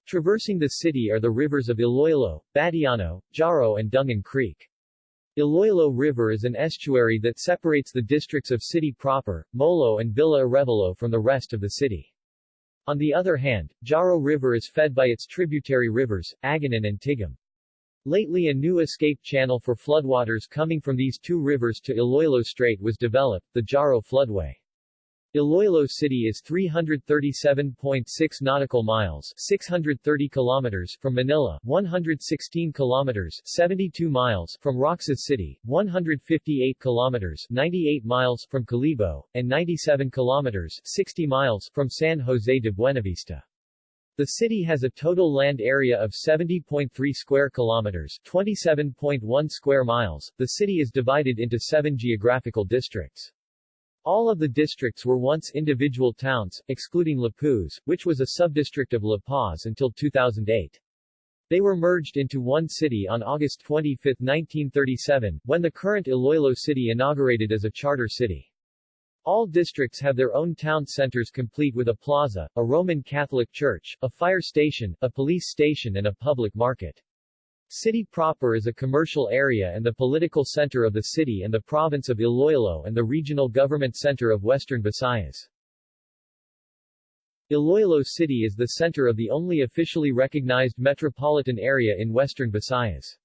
Traversing the city are the rivers of Iloilo, Batiano, Jaro and Dungon Creek. Iloilo River is an estuary that separates the districts of City proper, Molo and Villa Arevalo from the rest of the city. On the other hand, Jaro River is fed by its tributary rivers, Aganan and Tigum. Lately a new escape channel for floodwaters coming from these two rivers to Iloilo Strait was developed, the Jaro Floodway. Iloilo City is 337.6 nautical miles 630 kilometers from Manila, 116 kilometers 72 miles from Roxas City, 158 kilometers 98 miles from Kalibo, and 97 kilometers 60 miles from San Jose de Buenavista. The city has a total land area of 70.3 square kilometers, 27.1 square miles. The city is divided into 7 geographical districts. All of the districts were once individual towns, excluding Lapuz, which was a subdistrict of La Paz until 2008. They were merged into one city on August 25, 1937, when the current Iloilo city inaugurated as a charter city. All districts have their own town centers complete with a plaza, a Roman Catholic church, a fire station, a police station and a public market. City proper is a commercial area and the political center of the city and the province of Iloilo and the regional government center of Western Visayas. Iloilo City is the center of the only officially recognized metropolitan area in Western Visayas.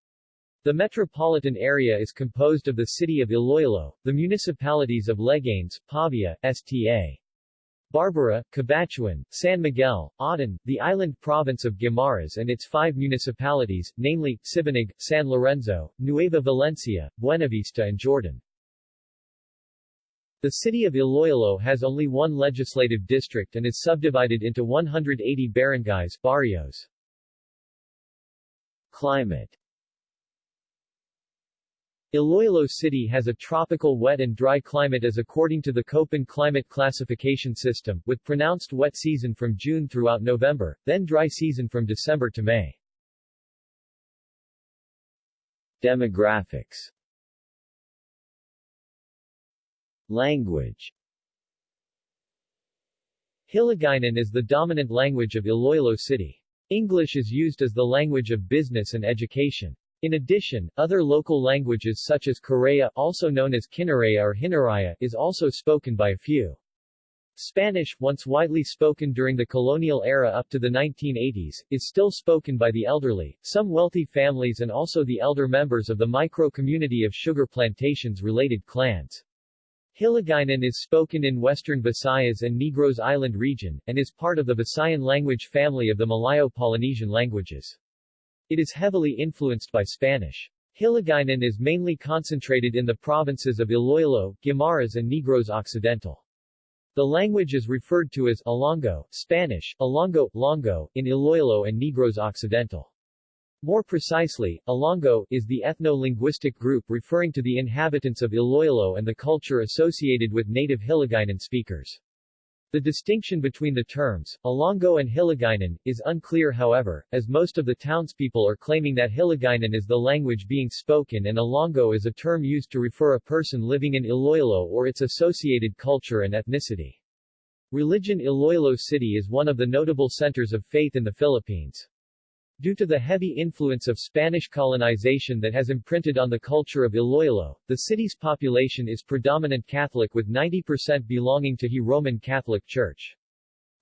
The metropolitan area is composed of the city of Iloilo, the municipalities of Leganes, Pavia, Sta. Barbara, Cabatuan, San Miguel, Oton, the island province of Guimaras and its five municipalities, namely, Sibunag, San Lorenzo, Nueva Valencia, Buenavista and Jordan. The city of Iloilo has only one legislative district and is subdivided into 180 barangays barrios. Climate Iloilo City has a tropical wet and dry climate as according to the Köppen climate classification system, with pronounced wet season from June throughout November, then dry season from December to May. Demographics Language Hiligaynon is the dominant language of Iloilo City. English is used as the language of business and education. In addition, other local languages such as Karay-a also known as Kinaraya or Hinaraya is also spoken by a few. Spanish, once widely spoken during the colonial era up to the 1980s, is still spoken by the elderly, some wealthy families and also the elder members of the micro-community of sugar plantations-related clans. Hiligaynon is spoken in western Visayas and Negros Island region, and is part of the Visayan language family of the Malayo-Polynesian languages. It is heavily influenced by Spanish. Hiligaynon is mainly concentrated in the provinces of Iloilo, Guimaras and Negros Occidental. The language is referred to as Ilonggo, Spanish, Ilongo, Longo, in Iloilo and Negros Occidental. More precisely, Ilonggo is the ethno-linguistic group referring to the inhabitants of Iloilo and the culture associated with native Hiligaynon speakers. The distinction between the terms, Ilonggo and Hiligaynon, is unclear however, as most of the townspeople are claiming that Hiligaynon is the language being spoken and Ilonggo is a term used to refer a person living in Iloilo or its associated culture and ethnicity. Religion Iloilo City is one of the notable centers of faith in the Philippines. Due to the heavy influence of Spanish colonization that has imprinted on the culture of Iloilo, the city's population is predominant Catholic with 90% belonging to He Roman Catholic Church.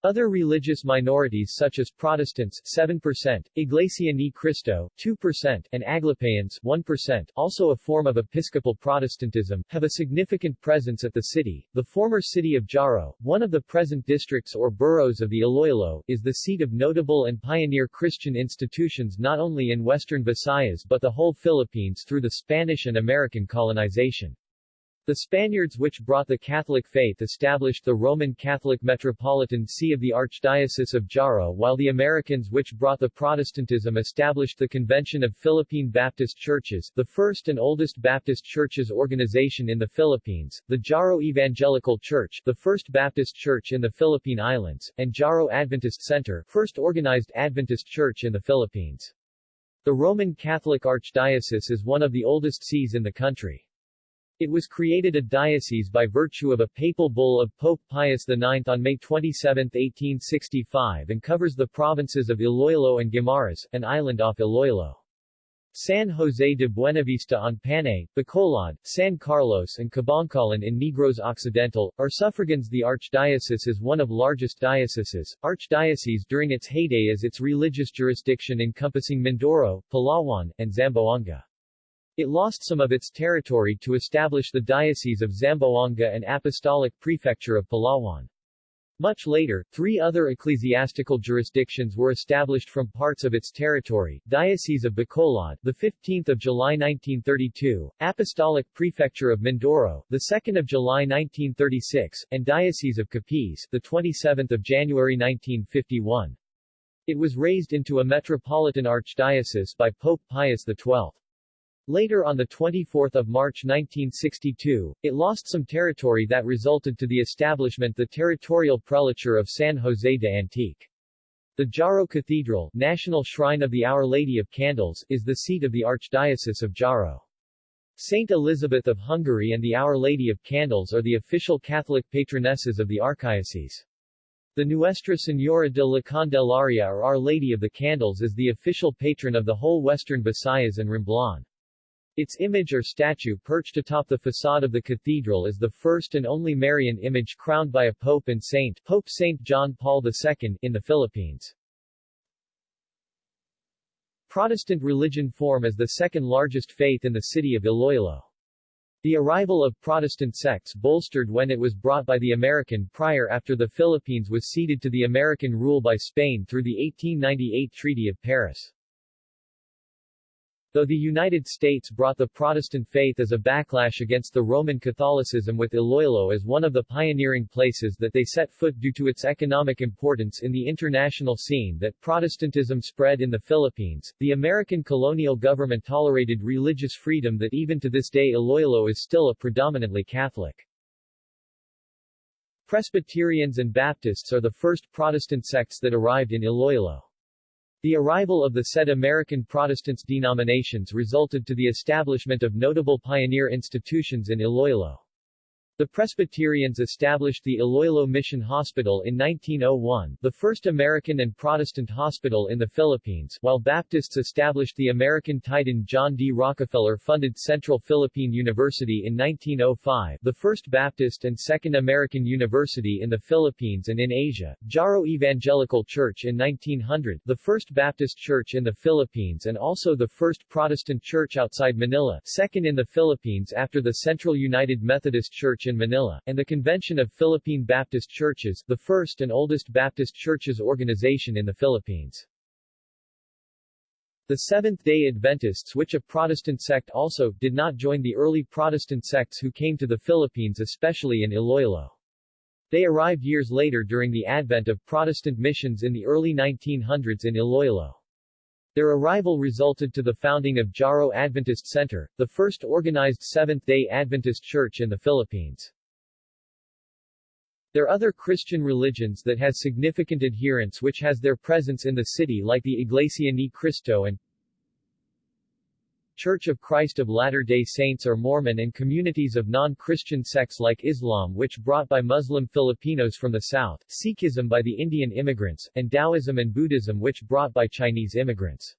Other religious minorities such as Protestants 7%, Iglesia Ni Cristo 2%, and Aglipayans 1%, also a form of Episcopal Protestantism, have a significant presence at the city. The former city of Jaro, one of the present districts or boroughs of the Iloilo, is the seat of notable and pioneer Christian institutions not only in western Visayas but the whole Philippines through the Spanish and American colonization. The Spaniards which brought the Catholic faith established the Roman Catholic Metropolitan See of the Archdiocese of Jaro while the Americans which brought the Protestantism established the Convention of Philippine Baptist Churches, the first and oldest Baptist churches organization in the Philippines, the Jaro Evangelical Church, the first Baptist church in the Philippine Islands, and Jaro Adventist Center, first organized Adventist church in the Philippines. The Roman Catholic Archdiocese is one of the oldest sees in the country. It was created a diocese by virtue of a papal bull of Pope Pius IX on May 27, 1865 and covers the provinces of Iloilo and Guimaras, an island off Iloilo. San Jose de Buenavista on Panay, Bacolod, San Carlos and Kabankalan in Negros Occidental, are suffragans The archdiocese is one of largest dioceses, archdiocese during its heyday as its religious jurisdiction encompassing Mindoro, Palawan, and Zamboanga. It lost some of its territory to establish the Diocese of Zamboanga and Apostolic Prefecture of Palawan. Much later, three other ecclesiastical jurisdictions were established from parts of its territory, Diocese of Bacolod, the 15th of July 1932, Apostolic Prefecture of Mindoro, the 2nd of July 1936, and Diocese of Capiz, the 27th of January 1951. It was raised into a metropolitan archdiocese by Pope Pius XII. Later on 24 March 1962, it lost some territory that resulted to the establishment the territorial prelature of San José de Antique. The Jaro Cathedral, National Shrine of the Our Lady of Candles, is the seat of the Archdiocese of Jaro. Saint Elizabeth of Hungary and the Our Lady of Candles are the official Catholic patronesses of the archdiocese. The Nuestra Señora de la Candelaria or Our Lady of the Candles is the official patron of the whole western Visayas and Romblon. Its image or statue perched atop the facade of the cathedral is the first and only Marian image crowned by a pope and saint Pope Saint John Paul II in the Philippines. Protestant religion form as the second largest faith in the city of Iloilo. The arrival of Protestant sects bolstered when it was brought by the American prior after the Philippines was ceded to the American rule by Spain through the 1898 Treaty of Paris. Though the United States brought the Protestant faith as a backlash against the Roman Catholicism with Iloilo as one of the pioneering places that they set foot due to its economic importance in the international scene that Protestantism spread in the Philippines, the American colonial government tolerated religious freedom that even to this day Iloilo is still a predominantly Catholic. Presbyterians and Baptists are the first Protestant sects that arrived in Iloilo. The arrival of the said American Protestant denominations resulted to the establishment of notable pioneer institutions in Iloilo. The Presbyterians established the Iloilo Mission Hospital in 1901, the first American and Protestant hospital in the Philippines, while Baptists established the American Titan John D. Rockefeller-funded Central Philippine University in 1905, the first Baptist and second American university in the Philippines and in Asia, Jaro Evangelical Church in 1900, the first Baptist church in the Philippines and also the first Protestant church outside Manila, second in the Philippines after the Central United Methodist Church in Manila, and the Convention of Philippine Baptist Churches, the first and oldest Baptist churches organization in the Philippines. The Seventh-day Adventists which a Protestant sect also, did not join the early Protestant sects who came to the Philippines especially in Iloilo. They arrived years later during the advent of Protestant missions in the early 1900s in Iloilo. Their arrival resulted to the founding of Jaro Adventist Center, the first organized Seventh-day Adventist church in the Philippines. There are other Christian religions that has significant adherents which has their presence in the city like the Iglesia Ni Cristo and Church of Christ of Latter-day Saints or Mormon and communities of non-Christian sects like Islam which brought by Muslim Filipinos from the south, Sikhism by the Indian immigrants, and Taoism and Buddhism which brought by Chinese immigrants.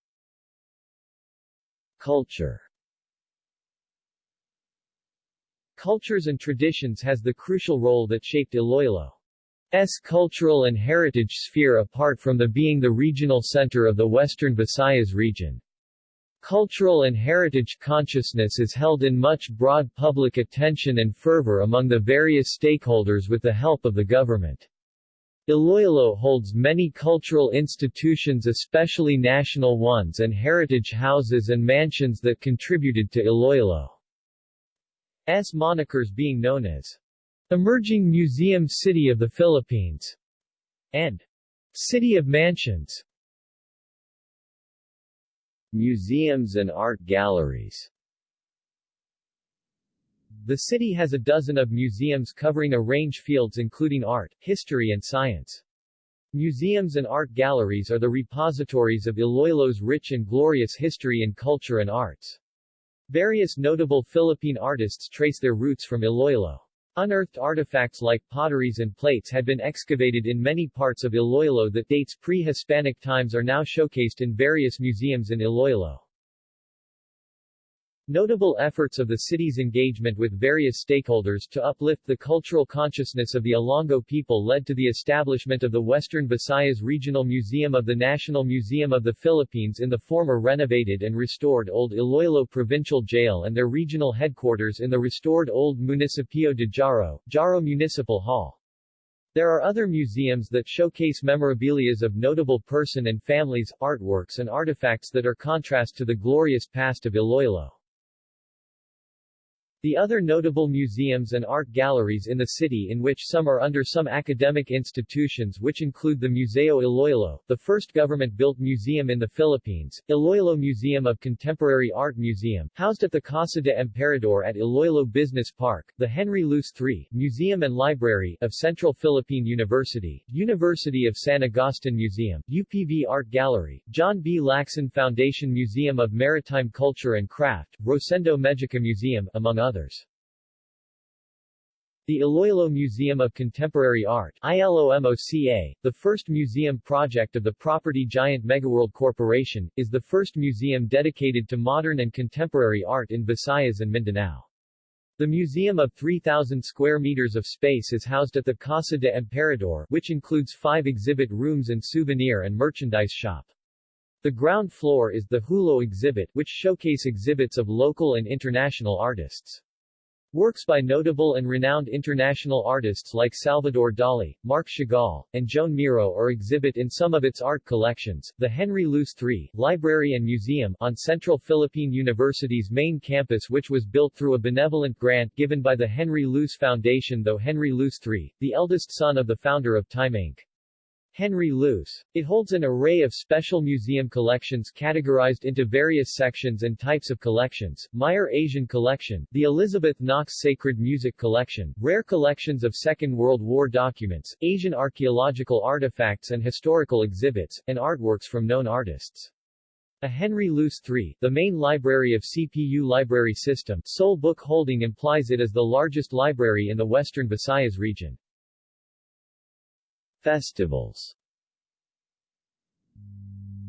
Culture Cultures and traditions has the crucial role that shaped Iloilo's cultural and heritage sphere apart from the being the regional center of the Western Visayas region. Cultural and heritage consciousness is held in much broad public attention and fervor among the various stakeholders with the help of the government. Iloilo holds many cultural institutions especially national ones and heritage houses and mansions that contributed to Iloilo's monikers being known as Emerging Museum City of the Philippines and City of Mansions. Museums and art galleries The city has a dozen of museums covering a range fields including art, history and science. Museums and art galleries are the repositories of Iloilo's rich and glorious history in culture and arts. Various notable Philippine artists trace their roots from Iloilo. Unearthed artifacts like potteries and plates had been excavated in many parts of Iloilo that dates pre-Hispanic times are now showcased in various museums in Iloilo. Notable efforts of the city's engagement with various stakeholders to uplift the cultural consciousness of the Ilonggo people led to the establishment of the Western Visayas Regional Museum of the National Museum of the Philippines in the former renovated and restored Old Iloilo Provincial Jail and their regional headquarters in the restored Old Municipio de Jaro, Jaro Municipal Hall. There are other museums that showcase memorabilias of notable person and families, artworks and artifacts that are contrast to the glorious past of Iloilo. The other notable museums and art galleries in the city in which some are under some academic institutions which include the Museo Iloilo, the first government-built museum in the Philippines, Iloilo Museum of Contemporary Art Museum, housed at the Casa de Emperador at Iloilo Business Park, the Henry Luce III Museum and Library of Central Philippine University, University of San Agustin Museum, UPV Art Gallery, John B. Lacson Foundation Museum of Maritime Culture and Craft, Rosendo Mejica Museum, among others others. The Iloilo Museum of Contemporary Art ILOMOCA, the first museum project of the property giant Megaworld Corporation, is the first museum dedicated to modern and contemporary art in Visayas and Mindanao. The museum of 3,000 square meters of space is housed at the Casa de Emperador, which includes five exhibit rooms and souvenir and merchandise shop. The ground floor is the Hulo exhibit, which showcase exhibits of local and international artists. Works by notable and renowned international artists like Salvador Dali, Marc Chagall, and Joan Miro are exhibit in some of its art collections. The Henry Luce III Library and Museum on Central Philippine University's main campus which was built through a benevolent grant given by the Henry Luce Foundation though Henry Luce III, the eldest son of the founder of Time Inc. Henry Luce. It holds an array of special museum collections categorized into various sections and types of collections, Meyer Asian Collection, the Elizabeth Knox Sacred Music Collection, rare collections of Second World War documents, Asian archaeological artifacts and historical exhibits, and artworks from known artists. A Henry Luce III, the main library of CPU library system, sole book holding implies it as the largest library in the western Visayas region. Festivals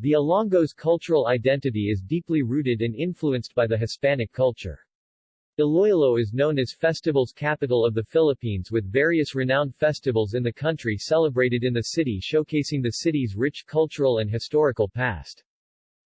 The Ilonggo's cultural identity is deeply rooted and influenced by the Hispanic culture. Iloilo is known as Festival's capital of the Philippines with various renowned festivals in the country celebrated in the city showcasing the city's rich cultural and historical past.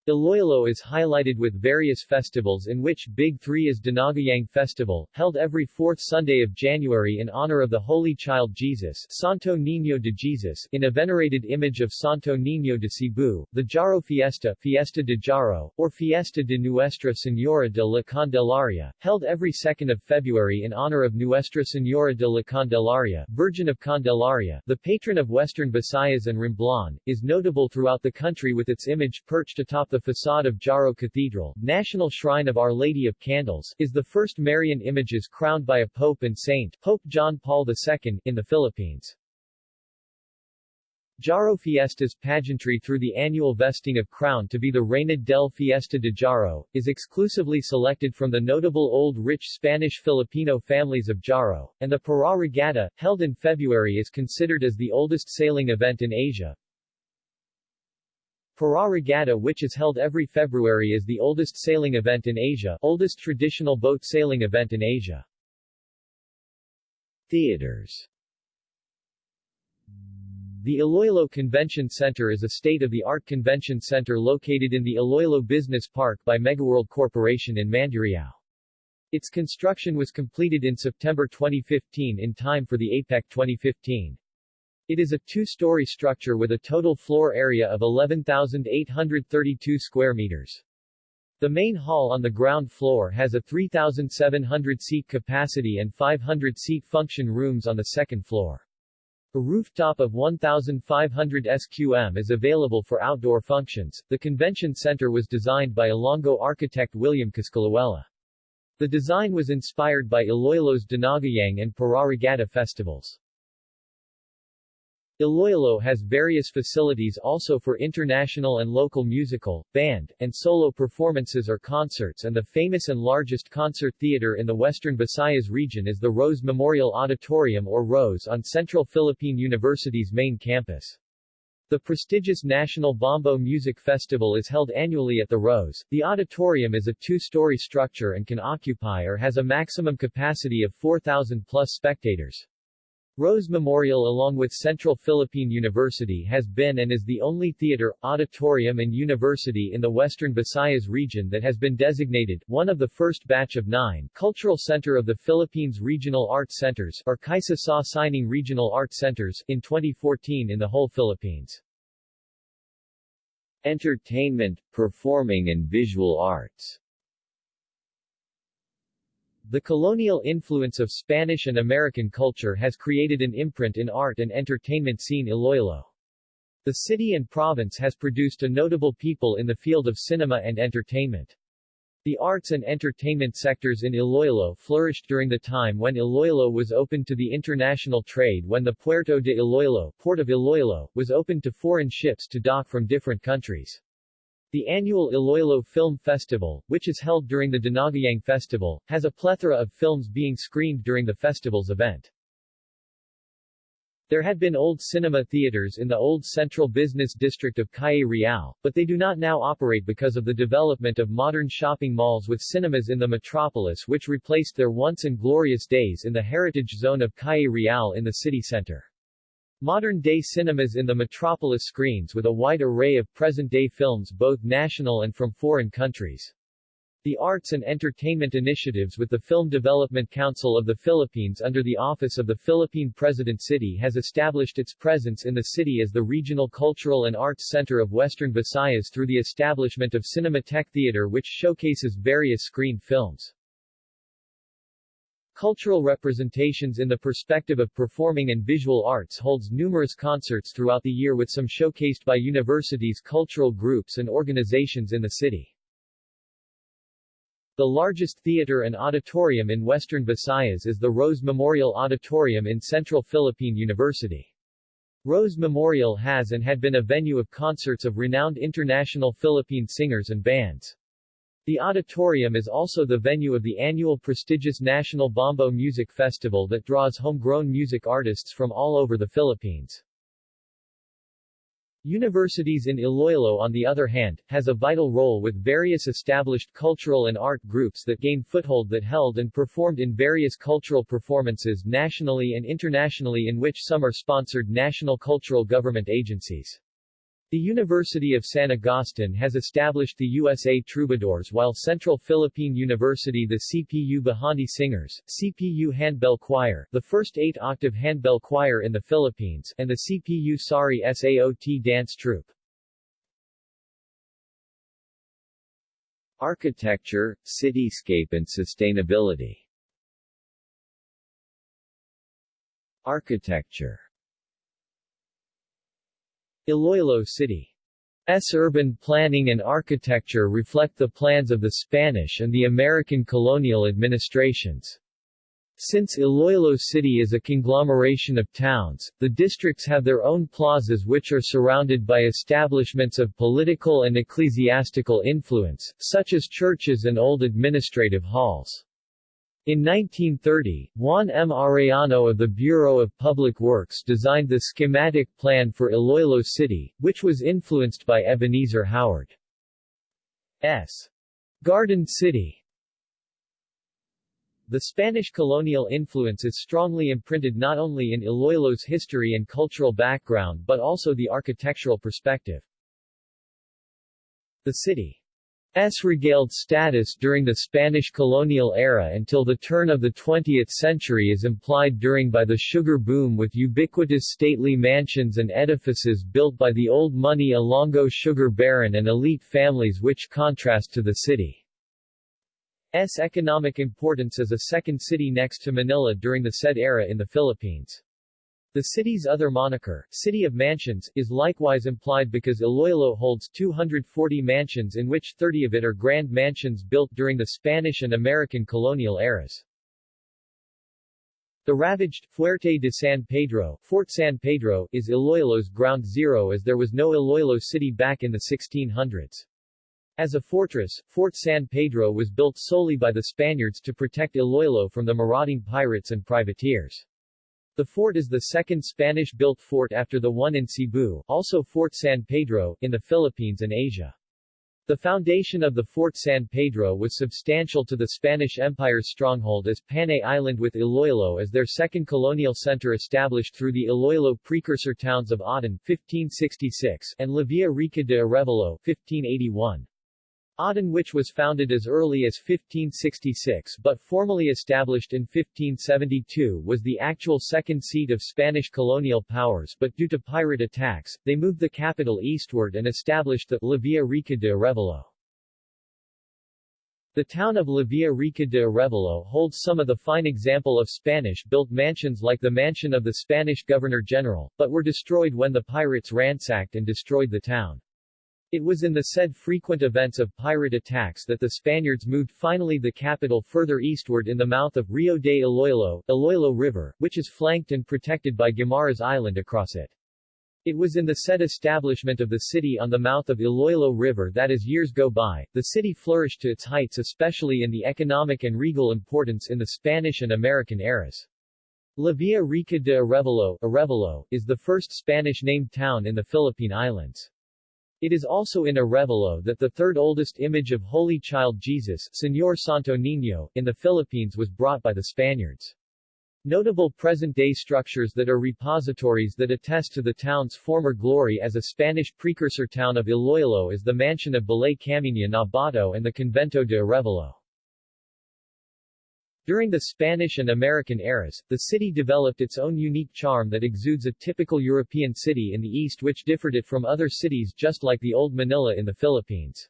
Iloilo is highlighted with various festivals in which Big Three is Dinagyang Festival, held every fourth Sunday of January in honor of the Holy Child Jesus Santo Niño de Jesus in a venerated image of Santo Niño de Cebu, the Jaro Fiesta Fiesta de Jaro, or Fiesta de Nuestra Señora de la Candelaria, held every 2nd of February in honor of Nuestra Señora de la Candelaria, Virgin of Candelaria, the patron of western Visayas and Romblon, is notable throughout the country with its image perched atop the facade of Jaro Cathedral, National Shrine of Our Lady of Candles, is the first Marian images crowned by a pope and saint, Pope John Paul II, in the Philippines. Jaro Fiestas pageantry through the annual vesting of crown to be the Reina del Fiesta de Jaro, is exclusively selected from the notable old rich Spanish-Filipino families of Jaro, and the Paraw Regatta, held in February is considered as the oldest sailing event in Asia, Paraw Regatta which is held every February is the oldest sailing event in Asia, oldest traditional boat sailing event in Asia. Theaters The Iloilo Convention Center is a state-of-the-art convention center located in the Iloilo Business Park by Megaworld Corporation in Mandurriao. Its construction was completed in September 2015 in time for the APEC 2015. It is a two-story structure with a total floor area of 11,832 square meters. The main hall on the ground floor has a 3,700-seat capacity and 500-seat function rooms on the second floor. A rooftop of 1,500 SQM is available for outdoor functions. The convention center was designed by Ilonggo architect William Coscolluela. The design was inspired by Iloilo's Dinagyang and Paraw Regatta festivals. Iloilo has various facilities also for international and local musical, band, and solo performances or concerts and the famous and largest concert theater in the western Visayas region is the Rose Memorial Auditorium or Rose on Central Philippine University's main campus. The prestigious National Bombo Music Festival is held annually at the Rose. The auditorium is a two-story structure and can occupy or has a maximum capacity of 4,000 plus spectators. Rose Memorial along with Central Philippine University has been and is the only theater, auditorium and university in the western Visayas region that has been designated, one of the first batch of nine, Cultural Center of the Philippines Regional Arts Centers or Kaisa Sa Sining Regional Arts Centers in 2014 in the whole Philippines. Entertainment, performing and visual arts The colonial influence of Spanish and American culture has created an imprint in art and entertainment scene Iloilo. The city and province has produced a notable people in the field of cinema and entertainment. The arts and entertainment sectors in Iloilo flourished during the time when Iloilo was open to the international trade when the Puerto de Iloilo, Port of Iloilo, was opened to foreign ships to dock from different countries. The annual Iloilo Film Festival, which is held during the Dinagyang Festival, has a plethora of films being screened during the festival's event. There had been old cinema theaters in the old central business district of Calle Real, but they do not now operate because of the development of modern shopping malls with cinemas in the metropolis which replaced their once and glorious days in the heritage zone of Calle Real in the city center. Modern-day cinemas in the metropolis screens with a wide array of present-day films both national and from foreign countries. The Arts and Entertainment Initiatives with the Film Development Council of the Philippines under the Office of the Philippine President City has established its presence in the city as the regional cultural and arts center of Western Visayas through the establishment of Cinematheque Theater which showcases various screened films. Cultural representations in the perspective of performing and visual arts holds numerous concerts throughout the year with some showcased by universities cultural groups and organizations in the city. The largest theater and auditorium in western Visayas is the Rose Memorial Auditorium in Central Philippine University. Rose Memorial has and had been a venue of concerts of renowned international Philippine singers and bands. The auditorium is also the venue of the annual prestigious National Bombo Music Festival that draws homegrown music artists from all over the Philippines. Universities in Iloilo on the other hand, has a vital role with various established cultural and art groups that gain foothold that held and performed in various cultural performances nationally and internationally in which some are sponsored national cultural government agencies. The University of San Agustin has established the USA Troubadours while Central Philippine University the CPU Bahandi Singers, CPU Handbell Choir, the first eight-octave handbell choir in the Philippines, and the CPU Sari SAOT dance troupe. Architecture, cityscape and sustainability Architecture Iloilo City's urban planning and architecture reflect the plans of the Spanish and the American colonial administrations. Since Iloilo City is a conglomeration of towns, the districts have their own plazas which are surrounded by establishments of political and ecclesiastical influence, such as churches and old administrative halls. In 1930, Juan M. Arellano of the Bureau of Public Works designed the schematic plan for Iloilo City, which was influenced by Ebenezer Howard's Garden City. The Spanish colonial influence is strongly imprinted not only in Iloilo's history and cultural background but also the architectural perspective. The city S regaled status during the Spanish colonial era until the turn of the 20th century is implied during by the sugar boom with ubiquitous stately mansions and edifices built by the old money Ilonggo sugar baron and elite families which contrast to the city. city's economic importance as a second city next to Manila during the said era in the Philippines. The city's other moniker, City of Mansions, is likewise implied because Iloilo holds 240 mansions in which 30 of it are grand mansions built during the Spanish and American colonial eras. The ravaged Fuerte de San Pedro, Fort San Pedro, is Iloilo's ground zero as there was no Iloilo city back in the 1600s. As a fortress, Fort San Pedro was built solely by the Spaniards to protect Iloilo from the marauding pirates and privateers. The fort is the second Spanish-built fort after the one in Cebu, also Fort San Pedro, in the Philippines and Asia. The foundation of the Fort San Pedro was substantial to the Spanish Empire's stronghold as Panay Island with Iloilo as their second colonial center established through the Iloilo precursor towns of Oton 1566 and La Villa Rica de Arevalo 1581. Oton which was founded as early as 1566 but formally established in 1572 was the actual second seat of Spanish colonial powers but due to pirate attacks, they moved the capital eastward and established the La Villa Rica de Arevalo. The town of La Villa Rica de Arevalo holds some of the fine example of Spanish-built mansions like the mansion of the Spanish Governor-General, but were destroyed when the pirates ransacked and destroyed the town. It was in the said frequent events of pirate attacks that the Spaniards moved finally the capital further eastward in the mouth of Rio de Iloilo, Iloilo River, which is flanked and protected by Guimaras Island across it. It was in the said establishment of the city on the mouth of Iloilo River that as years go by, the city flourished to its heights especially in the economic and regal importance in the Spanish and American eras. La Villa Rica de Arevalo, Arevalo is the first Spanish-named town in the Philippine Islands. It is also in Arevalo that the third oldest image of Holy Child Jesus, Señor Santo Niño, in the Philippines was brought by the Spaniards. Notable present-day structures that are repositories that attest to the town's former glory as a Spanish precursor town of Iloilo is the mansion of Balay Camina Nabato and the Convento de Arevalo. During the Spanish and American eras, the city developed its own unique charm that exudes a typical European city in the East which differed it from other cities just like the Old Manila in the Philippines.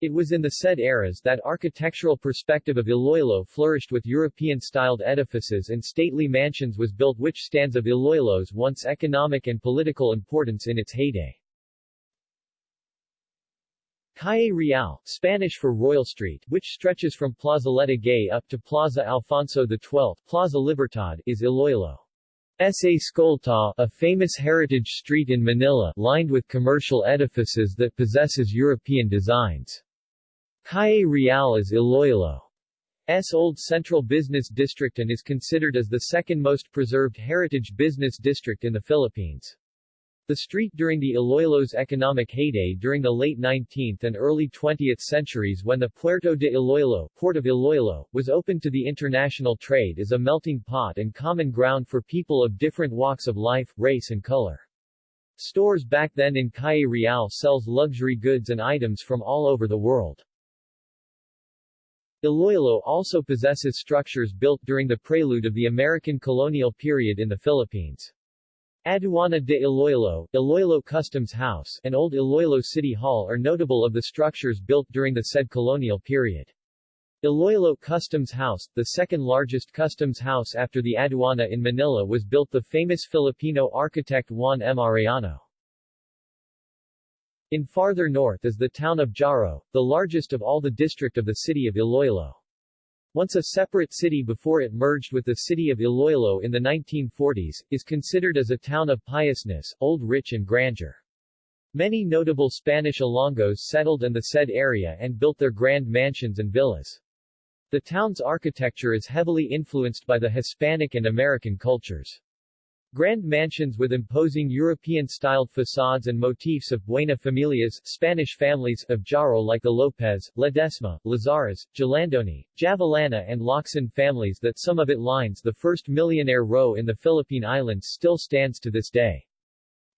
It was in the said eras that architectural perspective of Iloilo flourished with European-styled edifices and stately mansions was built which stands of Iloilo's once economic and political importance in its heyday. Calle Real, Spanish for Royal Street, which stretches from Plazoleta Gay up to Plaza Alfonso XII, Plaza Libertad, is Iloilo. S.A. Escolta, a famous heritage street in Manila, lined with commercial edifices that possesses European designs. Calle Real is Iloilo's old central business district and is considered as the second most preserved heritage business district in the Philippines. The street during the Iloilo's economic heyday during the late 19th and early 20th centuries when the Puerto de Iloilo, Port of Iloilo, was open to the international trade is a melting pot and common ground for people of different walks of life, race and color. Stores back then in Calle Real sells luxury goods and items from all over the world. Iloilo also possesses structures built during the prelude of the American colonial period in the Philippines. Aduana de Iloilo, Iloilo Customs House, and Old Iloilo City Hall are notable of the structures built during the said colonial period. Iloilo Customs House, the second largest customs house after the Aduana in Manila was built the famous Filipino architect Juan M. Arellano. In farther north is the town of Jaro, the largest of all the district of the city of Iloilo. Once a separate city before it merged with the city of Iloilo in the 1940s, is considered as a town of piousness, old rich and grandeur. Many notable Spanish Ilonggos settled in the said area and built their grand mansions and villas. The town's architecture is heavily influenced by the Hispanic and American cultures. Grand mansions with imposing European-styled facades and motifs of Buena Familias Spanish families of Jaro like the Lopez, Ledesma, Lazares, Jalandoni, Javellana and Locsin families that some of it lines the first millionaire row in the Philippine Islands still stands to this day.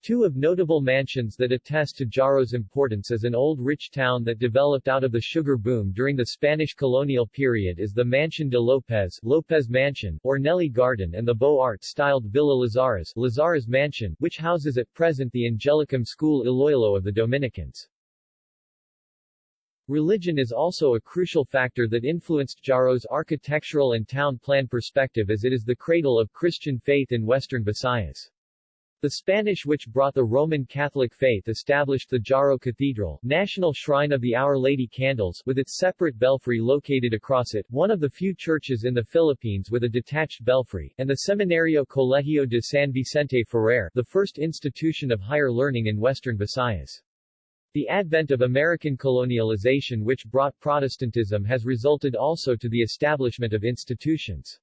Two of notable mansions that attest to Jaro's importance as an old rich town that developed out of the sugar boom during the Spanish colonial period is the Mansion de Lopez Lopez Mansion, or Nelly Garden and the Beaux Arts-styled Villa Lazares Lazares Mansion, which houses at present the Angelicum School Iloilo of the Dominicans. Religion is also a crucial factor that influenced Jaro's architectural and town plan perspective as it is the cradle of Christian faith in western Visayas. The Spanish which brought the Roman Catholic faith established the Jaro Cathedral, national shrine of the Our Lady Candles, with its separate belfry located across it, one of the few churches in the Philippines with a detached belfry, and the Seminario Colegio de San Vicente Ferrer, the first institution of higher learning in western Visayas. The advent of American colonialization which brought Protestantism has resulted also to the establishment of institutions.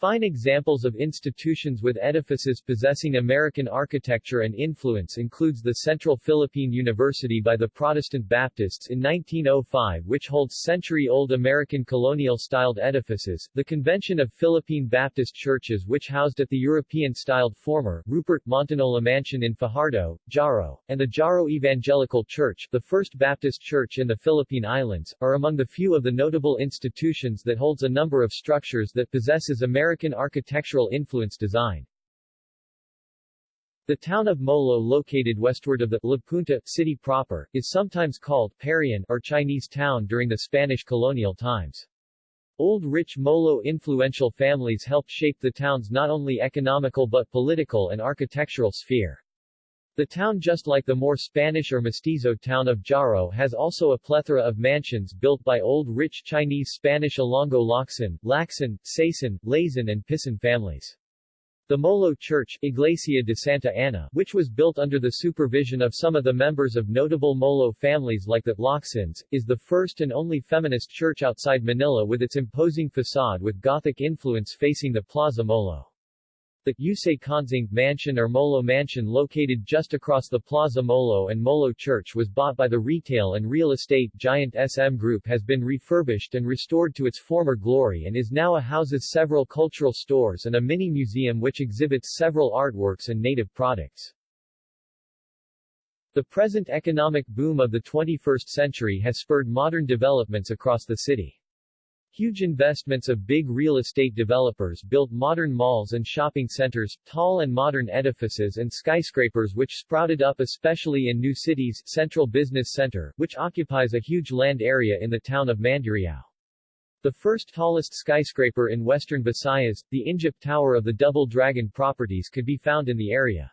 Fine examples of institutions with edifices possessing American architecture and influence includes the Central Philippine University by the Protestant Baptists in 1905 which holds century-old American colonial-styled edifices, the Convention of Philippine Baptist Churches which housed at the European-styled former Rupert Montinola Mansion in Fajardo, Jaro, and the Jaro Evangelical Church, the first Baptist church in the Philippine Islands, are among the few of the notable institutions that holds a number of structures that possesses American American architectural influence design. The town of Molo located westward of the La Punta city proper, is sometimes called Parian or Chinese town during the Spanish colonial times. Old rich Molo influential families helped shape the town's not only economical but political and architectural sphere. The town just like the more Spanish or mestizo town of Jaro has also a plethora of mansions built by old rich Chinese Spanish Ilonggo Locsin, Lacson, Sason, Lazan and Pisan families. The Molo Church, Iglesia de Santa Ana, which was built under the supervision of some of the members of notable Molo families like the Locsins, is the first and only feminist church outside Manila with its imposing facade with Gothic influence facing the Plaza Molo. The Yusay Consing Mansion or Molo Mansion located just across the Plaza Molo and Molo Church was bought by the retail and real estate giant SM Group has been refurbished and restored to its former glory and is now a houses several cultural stores and a mini museum which exhibits several artworks and native products. The present economic boom of the 21st century has spurred modern developments across the city. Huge investments of big real estate developers built modern malls and shopping centers, tall and modern edifices and skyscrapers which sprouted up especially in new cities Central Business Center, which occupies a huge land area in the town of Mandurriao. The first tallest skyscraper in western Visayas, the Injap Tower of the Double Dragon properties could be found in the area.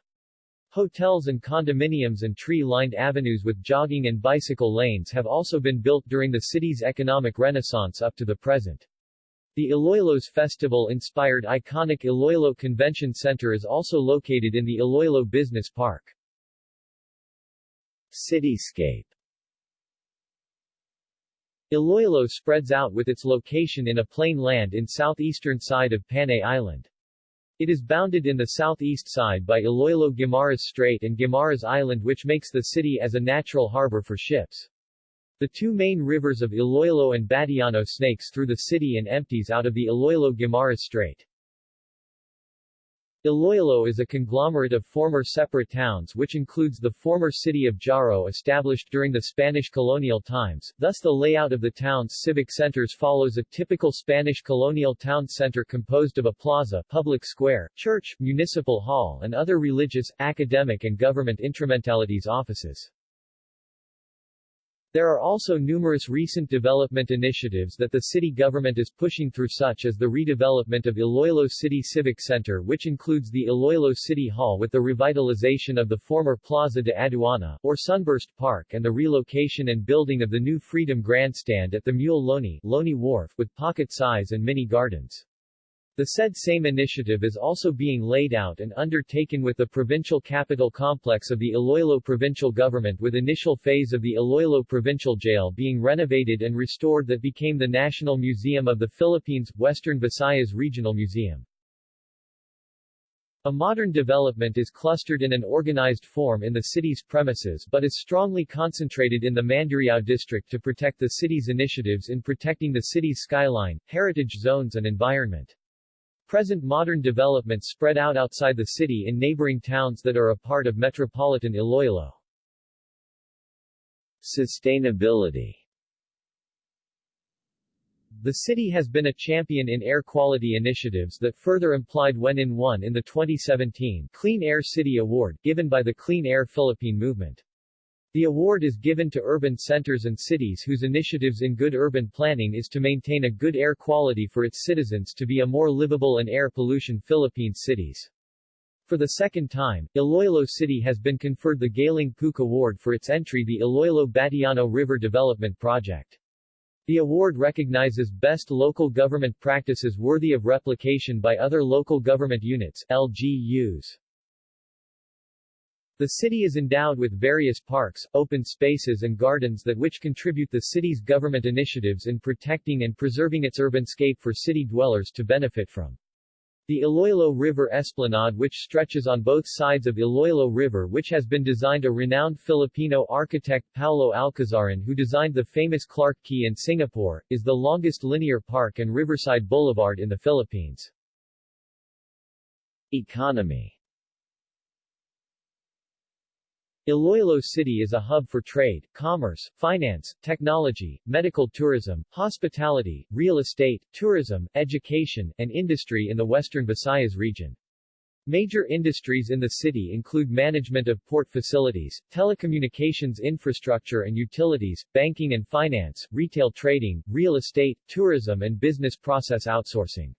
Hotels and condominiums and tree-lined avenues with jogging and bicycle lanes have also been built during the city's economic renaissance up to the present. The Iloilos Festival-inspired iconic Iloilo Convention Center is also located in the Iloilo Business Park. Cityscape Iloilo spreads out with its location in a plain land in southeastern side of Panay Island. It is bounded in the southeast side by Iloilo Guimaras Strait and Guimaras Island which makes the city as a natural harbor for ships. The two main rivers of Iloilo and Batiano snakes through the city and empties out of the Iloilo Guimaras Strait. Iloilo is a conglomerate of former separate towns which includes the former city of Jaro established during the Spanish colonial times, thus the layout of the town's civic centers follows a typical Spanish colonial town center composed of a plaza, public square, church, municipal hall and other religious, academic and government instrumentalities offices. There are also numerous recent development initiatives that the city government is pushing through such as the redevelopment of Iloilo City Civic Center which includes the Iloilo City Hall with the revitalization of the former Plaza de Aduana, or Sunburst Park and the relocation and building of the new Freedom Grandstand at the Muelle Loney, Loney Wharf, with pocket size and mini gardens. The said same initiative is also being laid out and undertaken with the provincial capital complex of the Iloilo provincial government with initial phase of the Iloilo Provincial Jail being renovated and restored that became the National Museum of the Philippines, Western Visayas Regional Museum. A modern development is clustered in an organized form in the city's premises but is strongly concentrated in the Mandurriao district to protect the city's initiatives in protecting the city's skyline, heritage zones and environment. Present modern developments spread out outside the city in neighboring towns that are a part of metropolitan Iloilo. Sustainability The city has been a champion in air quality initiatives that further implied when in won in the 2017 Clean Air City Award, given by the Clean Air Philippine Movement. The award is given to urban centers and cities whose initiatives in good urban planning is to maintain a good air quality for its citizens to be a more livable and air pollution Philippines cities. For the second time, Iloilo City has been conferred the Galing Pook Award for its entry the Iloilo Batiano River Development Project. The award recognizes best local government practices worthy of replication by other local government units LGUs. The city is endowed with various parks, open spaces and gardens that which contribute the city's government initiatives in protecting and preserving its urbanscape for city dwellers to benefit from. The Iloilo River Esplanade which stretches on both sides of Iloilo River which has been designed a renowned Filipino architect Paulo Alcazaren who designed the famous Clarke Quay in Singapore, is the longest linear park and riverside boulevard in the Philippines. Economy Iloilo City is a hub for trade, commerce, finance, technology, medical tourism, hospitality, real estate, tourism, education, and industry in the western Visayas region. Major industries in the city include management of port facilities, telecommunications infrastructure and utilities, banking and finance, retail trading, real estate, tourism and business process outsourcing.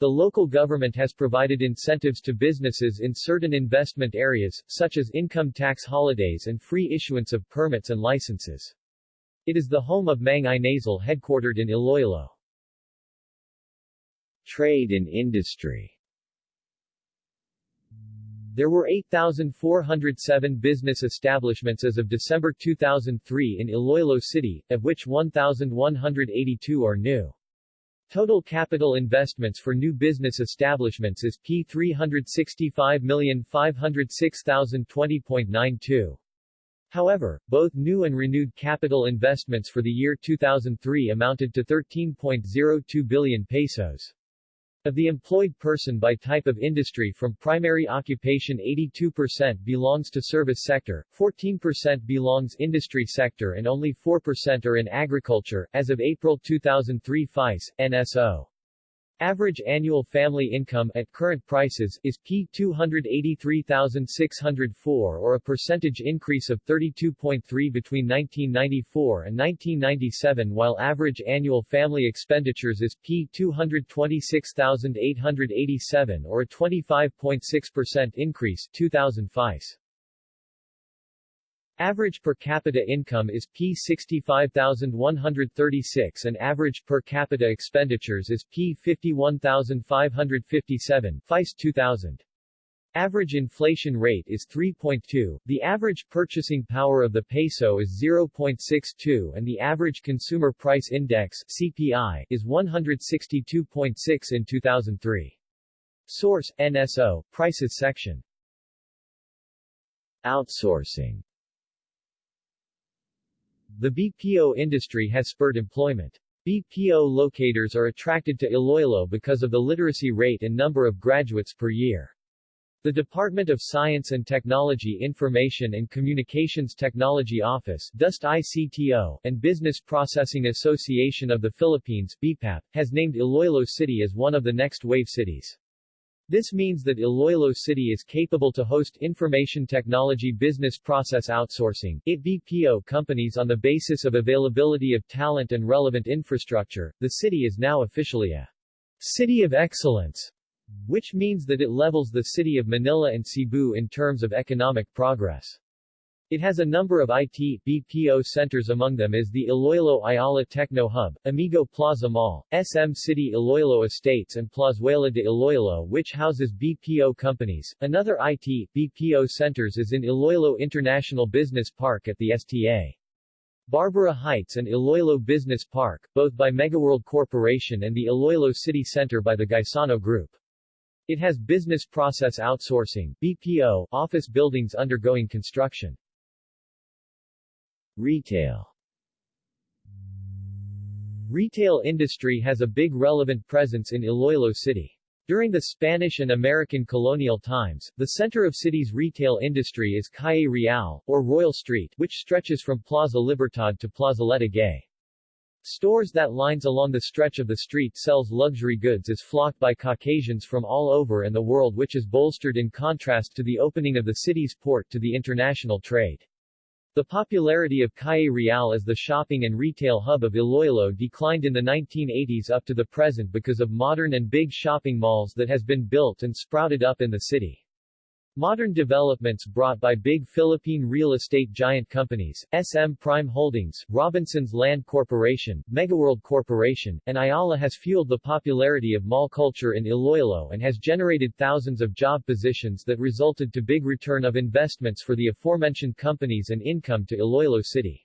The local government has provided incentives to businesses in certain investment areas, such as income tax holidays and free issuance of permits and licenses. It is the home of Mang Inasal headquartered in Iloilo. Trade and industry There were 8,407 business establishments as of December 2003 in Iloilo City, of which 1,182 are new. Total capital investments for new business establishments is P 365,506,020.92. However, both new and renewed capital investments for the year 2003 amounted to 13.02 billion pesos. Of the employed person by type of industry from primary occupation 82% belongs to service sector, 14% belongs industry sector and only 4% are in agriculture, as of April 2003 FICE, NSO. Average annual family income at current prices is P 283,604 or a percentage increase of 32.3 between 1994 and 1997 while average annual family expenditures is P 226,887 or a 25.6% increase 2005. Average per capita income is P 65,136 and average per capita expenditures is P 51,557 FICE 2000. Average inflation rate is 3.2, the average purchasing power of the peso is 0.62 and the average consumer price index CPI is 162.6 in 2003. Source, NSO, Prices section. Outsourcing the BPO industry has spurred employment. BPO locators are attracted to Iloilo because of the literacy rate and number of graduates per year. The Department of Science and Technology Information and Communications Technology Office DOST ICTO, and Business Processing Association of the Philippines BPAP, has named Iloilo City as one of the next wave cities. This means that Iloilo City is capable to host information technology business process outsourcing BPO companies on the basis of availability of talent and relevant infrastructure. The city is now officially a City of Excellence, which means that it levels the city of Manila and Cebu in terms of economic progress. It has a number of IT, BPO centers among them is the Iloilo Ayala Techno Hub, Amigo Plaza Mall, SM City Iloilo Estates and Plazuela de Iloilo which houses BPO companies. Another IT, BPO centers is in Iloilo International Business Park at the STA. Barbara Heights and Iloilo Business Park, both by Megaworld Corporation and the Iloilo City Center by the Gaisano Group. It has business process outsourcing BPO office buildings undergoing construction. Retail Retail industry has a big relevant presence in Iloilo City. During the Spanish and American colonial times, the center of city's retail industry is Calle Real, or Royal Street, which stretches from Plaza Libertad to Plazoleta Gay. Stores that lines along the stretch of the street sells luxury goods is flocked by Caucasians from all over and the world which is bolstered in contrast to the opening of the city's port to the international trade. The popularity of Calle Real as the shopping and retail hub of Iloilo declined in the 1980s up to the present because of modern and big shopping malls that has been built and sprouted up in the city. Modern developments brought by big Philippine real estate giant companies, SM Prime Holdings, Robinsons Land Corporation, Megaworld Corporation, and Ayala has fueled the popularity of mall culture in Iloilo and has generated thousands of job positions that resulted to big return of investments for the aforementioned companies and income to Iloilo City.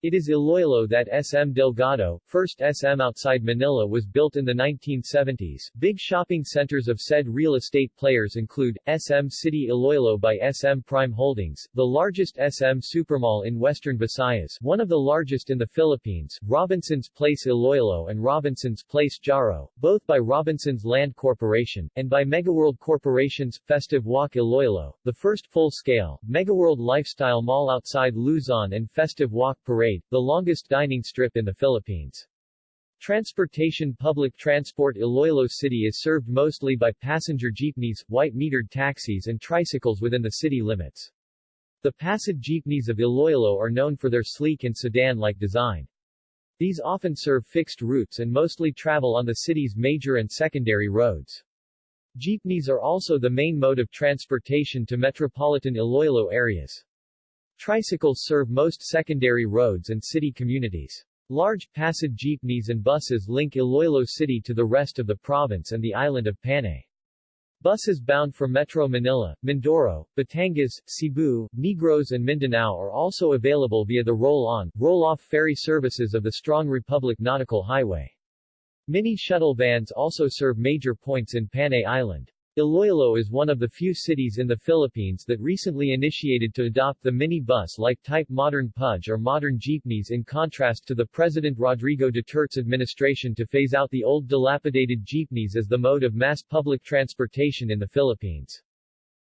It is Iloilo that SM Delgado, first SM outside Manila was built in the 1970s. Big shopping centers of said real estate players include, SM City Iloilo by SM Prime Holdings, the largest SM supermall in western Visayas one of the largest in the Philippines, Robinsons Place Iloilo and Robinsons Place Jaro, both by Robinsons Land Corporation, and by Megaworld Corporation's, Festive Walk Iloilo, the first full-scale, Megaworld Lifestyle Mall outside Luzon and Festive Walk Parade, the longest dining strip in the Philippines. Transportation Public transport Iloilo City is served mostly by passenger jeepneys, white-metered taxis and tricycles within the city limits. The Pasad jeepneys of Iloilo are known for their sleek and sedan-like design. These often serve fixed routes and mostly travel on the city's major and secondary roads. Jeepneys are also the main mode of transportation to metropolitan Iloilo areas. Tricycles serve most secondary roads and city communities. Large, Pasad jeepneys and buses link Iloilo City to the rest of the province and the island of Panay. Buses bound for Metro Manila, Mindoro, Batangas, Cebu, Negros and Mindanao are also available via the roll-on, roll-off ferry services of the Strong Republic Nautical Highway. Mini shuttle vans also serve major points in Panay Island. Iloilo is one of the few cities in the Philippines that recently initiated to adopt the mini-bus-like type modern pudge or modern jeepneys in contrast to the President Rodrigo Duterte's administration to phase out the old dilapidated jeepneys as the mode of mass public transportation in the Philippines.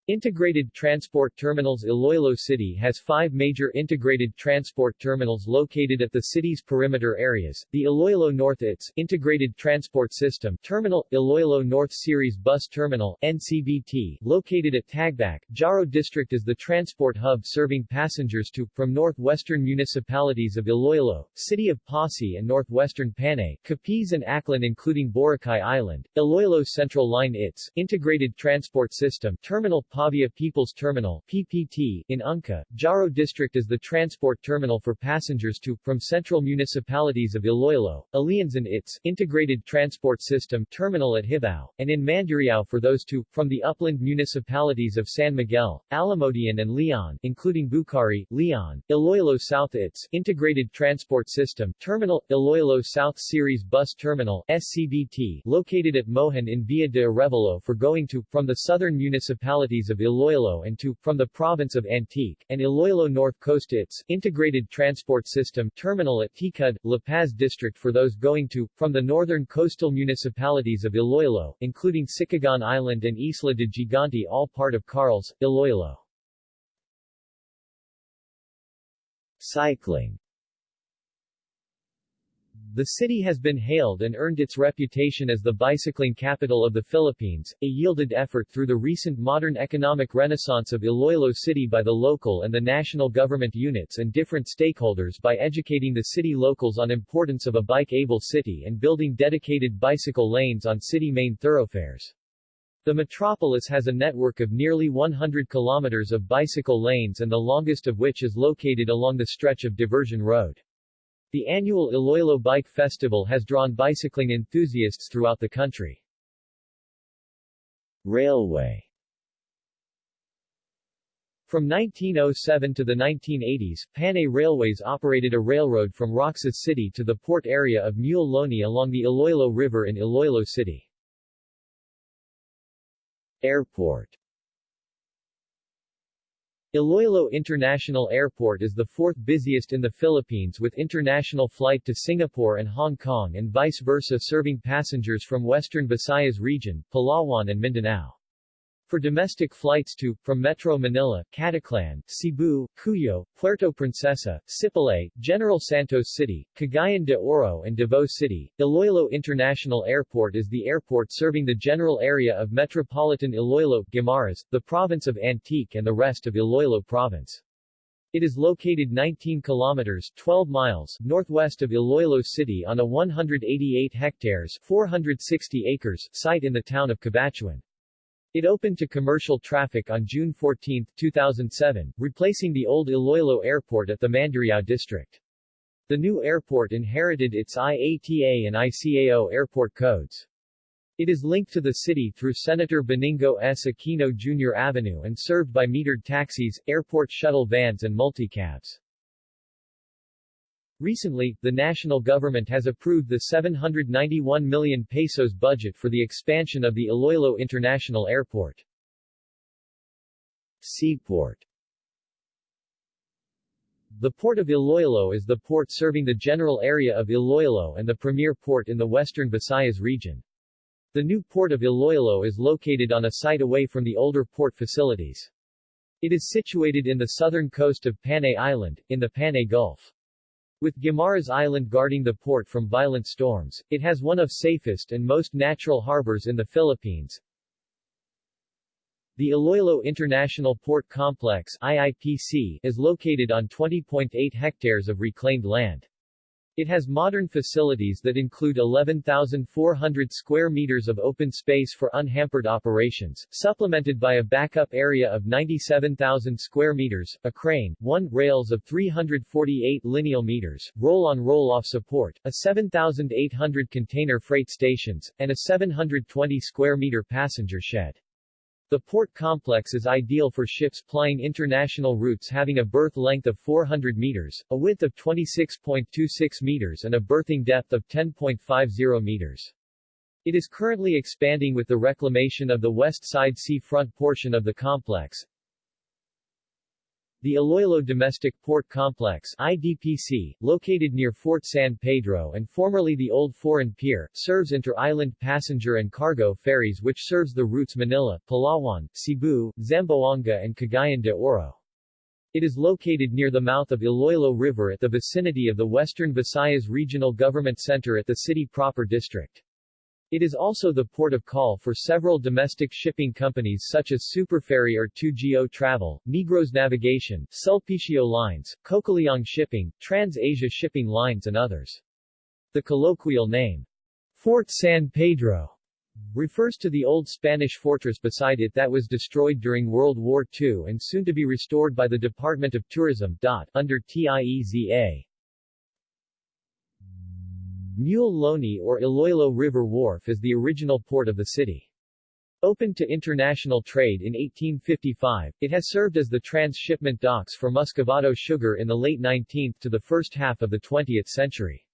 Integrated Transport Terminals Iloilo City has five major integrated transport terminals located at the city's perimeter areas. The Iloilo North ITS Integrated Transport System Terminal, Iloilo North Ceres Bus Terminal NCBT, located at Tagbac, Jaro District is the transport hub serving passengers to, from northwestern municipalities of Iloilo, City of Passi and northwestern Panay, Capiz and Aklan including Boracay Island. Iloilo Central Line ITS Integrated Transport System Terminal Pavia People's Terminal PPT, in Ungka, Jaro District is the transport terminal for passengers to, from central municipalities of Iloilo, Alians and its integrated transport system terminal at Hibao, and in Mandurriao for those to, from the upland municipalities of San Miguel, Alimodian and Leon, including Bucari, Leon, Iloilo South its integrated transport system terminal, Iloilo South Ceres Bus Terminal SCBT, located at Mohon in Villa de Arevalo for going to, from the southern municipalities of Iloilo and to, from the province of Antique, and Iloilo North Coast its integrated transport system terminal at Ticud, La Paz District for those going to, from the northern coastal municipalities of Iloilo, including Sicogon Island and Isla de Gigante all part of Carles, Iloilo. Cycling the city has been hailed and earned its reputation as the bicycling capital of the Philippines, a yielded effort through the recent modern economic renaissance of Iloilo City by the local and the national government units and different stakeholders by educating the city locals on importance of a bike-able city and building dedicated bicycle lanes on city main thoroughfares. The metropolis has a network of nearly 100 kilometers of bicycle lanes and the longest of which is located along the stretch of Diversion Road. The annual Iloilo Bike Festival has drawn bicycling enthusiasts throughout the country. Railway From 1907 to the 1980s, Panay Railways operated a railroad from Roxas City to the port area of Muelle Loney along the Iloilo River in Iloilo City. Airport Iloilo International Airport is the fourth busiest in the Philippines with international flight to Singapore and Hong Kong and vice versa serving passengers from Western Visayas region, Palawan and Mindanao. For domestic flights to, from Metro Manila, Caticlan, Cebu, Cuyo, Puerto Princesa, Sipalay, General Santos City, Cagayan de Oro and Davao City, Iloilo International Airport is the airport serving the general area of Metropolitan Iloilo, Guimaras, the province of Antique and the rest of Iloilo province. It is located 19 kilometers 12 miles northwest of Iloilo City on a 188 hectares 460 acres site in the town of Cabatuan. It opened to commercial traffic on June 14, 2007, replacing the old Iloilo Airport at the Mandurriao district. The new airport inherited its IATA and ICAO airport codes. It is linked to the city through Senator Benigno S. Aquino Jr. Avenue and served by metered taxis, airport shuttle vans and multicabs. Recently, the national government has approved the 791 million pesos budget for the expansion of the Iloilo International Airport. Seaport The Port of Iloilo is the port serving the general area of Iloilo and the premier port in the western Visayas region. The new port of Iloilo is located on a site away from the older port facilities. It is situated in the southern coast of Panay Island, in the Panay Gulf. With Guimaras Island guarding the port from violent storms, it has one of safest and most natural harbors in the Philippines. The Iloilo International Port Complex IIPC is located on 20.8 hectares of reclaimed land. It has modern facilities that include 11,400 square meters of open space for unhampered operations, supplemented by a backup area of 97,000 square meters, a crane, one rails of 348 lineal meters, roll-on roll-off support, a 7,800 container freight stations, and a 720 square meter passenger shed. The port complex is ideal for ships plying international routes having a berth length of 400 meters, a width of 26.26 meters and a berthing depth of 10.50 meters. It is currently expanding with the reclamation of the west side seafront portion of the complex, the Iloilo Domestic Port Complex IDPC, located near Fort San Pedro and formerly the Old Foreign Pier, serves inter-island passenger and cargo ferries which serves the routes Manila, Palawan, Cebu, Zamboanga and Cagayan de Oro. It is located near the mouth of Iloilo River at the vicinity of the Western Visayas Regional Government Center at the city proper district. It is also the port of call for several domestic shipping companies such as Superferry or 2GO Travel, Negros Navigation, Sulpicio Lines, Cocaliong Shipping, Trans-Asia Shipping Lines and others. The colloquial name, Fort San Pedro, refers to the old Spanish fortress beside it that was destroyed during World War II and soon to be restored by the Department of Tourism under TIEZA. Muelle Loney or Iloilo River Wharf is the original port of the city. Opened to international trade in 1855, it has served as the transshipment docks for Muscovado sugar in the late 19th to the first half of the 20th century.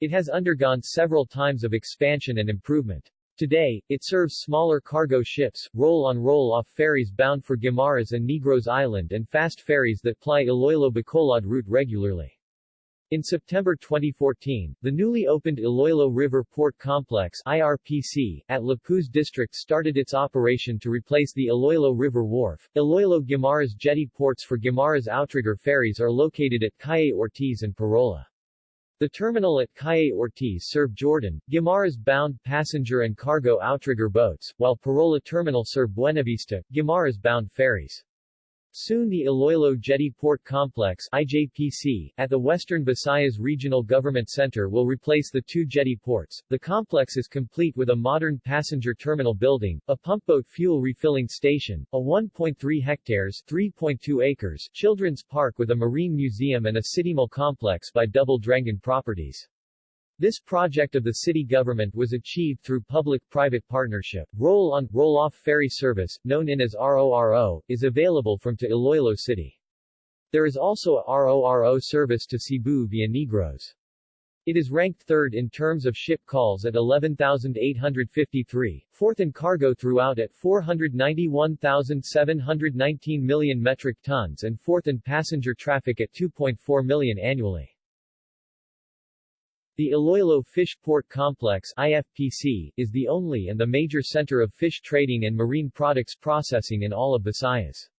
It has undergone several times of expansion and improvement. Today, it serves smaller cargo ships, roll-on-roll-off ferries bound for Guimaras and Negros Island and fast ferries that ply Iloilo-Bacolod route regularly. In September 2014, the newly opened Iloilo River Port Complex IRPC, at Lapuz District started its operation to replace the Iloilo River Wharf. Iloilo Guimaras jetty ports for Guimaras outrigger ferries are located at Calle Ortiz and Parola. The terminal at Calle Ortiz serve Jordan, Guimaras-bound passenger and cargo outrigger boats, while Parola terminal serve Buenavista, Guimaras-bound ferries. Soon the Iloilo Jetty Port Complex IJPC, at the Western Visayas Regional Government Center will replace the two jetty ports. The complex is complete with a modern passenger terminal building, a pumpboat fuel refilling station, a 1.3 hectares 3.2 acres children's park with a marine museum and a city mall complex by Double Dragon Properties. This project of the city government was achieved through public-private partnership. Roll-on, roll-off ferry service, known in as RORO, is available from to Iloilo City. There is also a RORO service to Cebu via Negros. It is ranked third in terms of ship calls at 11,853, fourth in cargo throughout at 491,719 million metric tons and fourth in passenger traffic at 2.4 million annually. The Iloilo Fish Port Complex IFPC, is the only and the major center of fish trading and marine products processing in all of Visayas.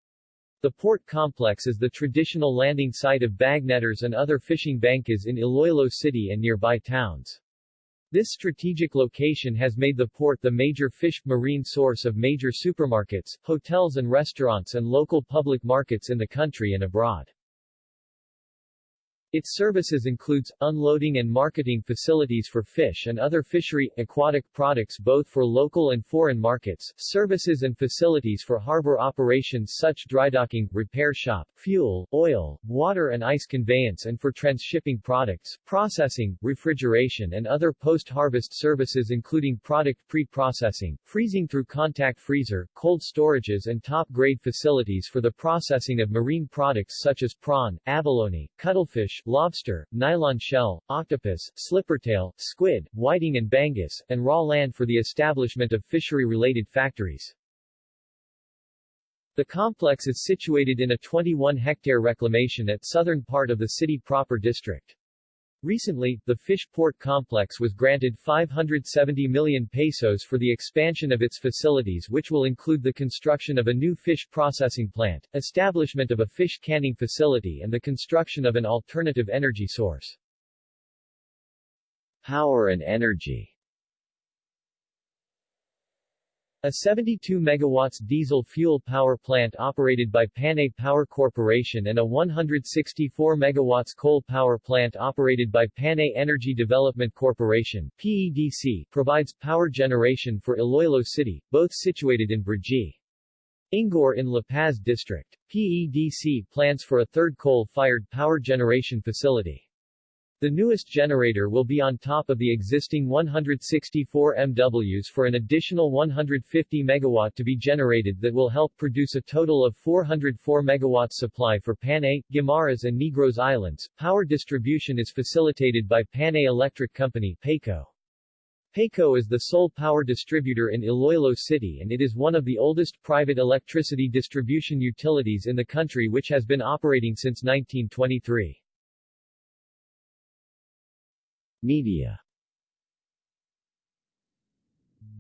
The port complex is the traditional landing site of bagnetters and other fishing bankas in Iloilo City and nearby towns. This strategic location has made the port the major fish marine source of major supermarkets, hotels and restaurants and local public markets in the country and abroad. Its services includes, unloading and marketing facilities for fish and other fishery, aquatic products both for local and foreign markets, services and facilities for harbor operations such as drydocking, repair shop, fuel, oil, water and ice conveyance and for transshipping products, processing, refrigeration and other post-harvest services including product pre-processing, freezing through contact freezer, cold storages and top-grade facilities for the processing of marine products such as prawn, abalone, cuttlefish, lobster, nylon shell, octopus, slippertail, squid, whiting and bangus, and raw land for the establishment of fishery-related factories. The complex is situated in a 21-hectare reclamation at southern part of the city proper district. Recently, the fish port complex was granted 570 million pesos for the expansion of its facilities which will include the construction of a new fish processing plant, establishment of a fish canning facility and the construction of an alternative energy source. Power and energy A 72 megawatts diesel fuel power plant operated by Panay Power Corporation and a 164 megawatts coal power plant operated by Panay Energy Development Corporation PEDC provides power generation for Iloilo City, both situated in Brgy. Ingor in La Paz District. PEDC plans for a third coal-fired power generation facility. The newest generator will be on top of the existing 164 MWs for an additional 150 MW to be generated that will help produce a total of 404 MW supply for Panay, Guimaras and Negros Islands. Power distribution is facilitated by Panay Electric Company PECO. PECO is the sole power distributor in Iloilo City and it is one of the oldest private electricity distribution utilities in the country which has been operating since 1923. Media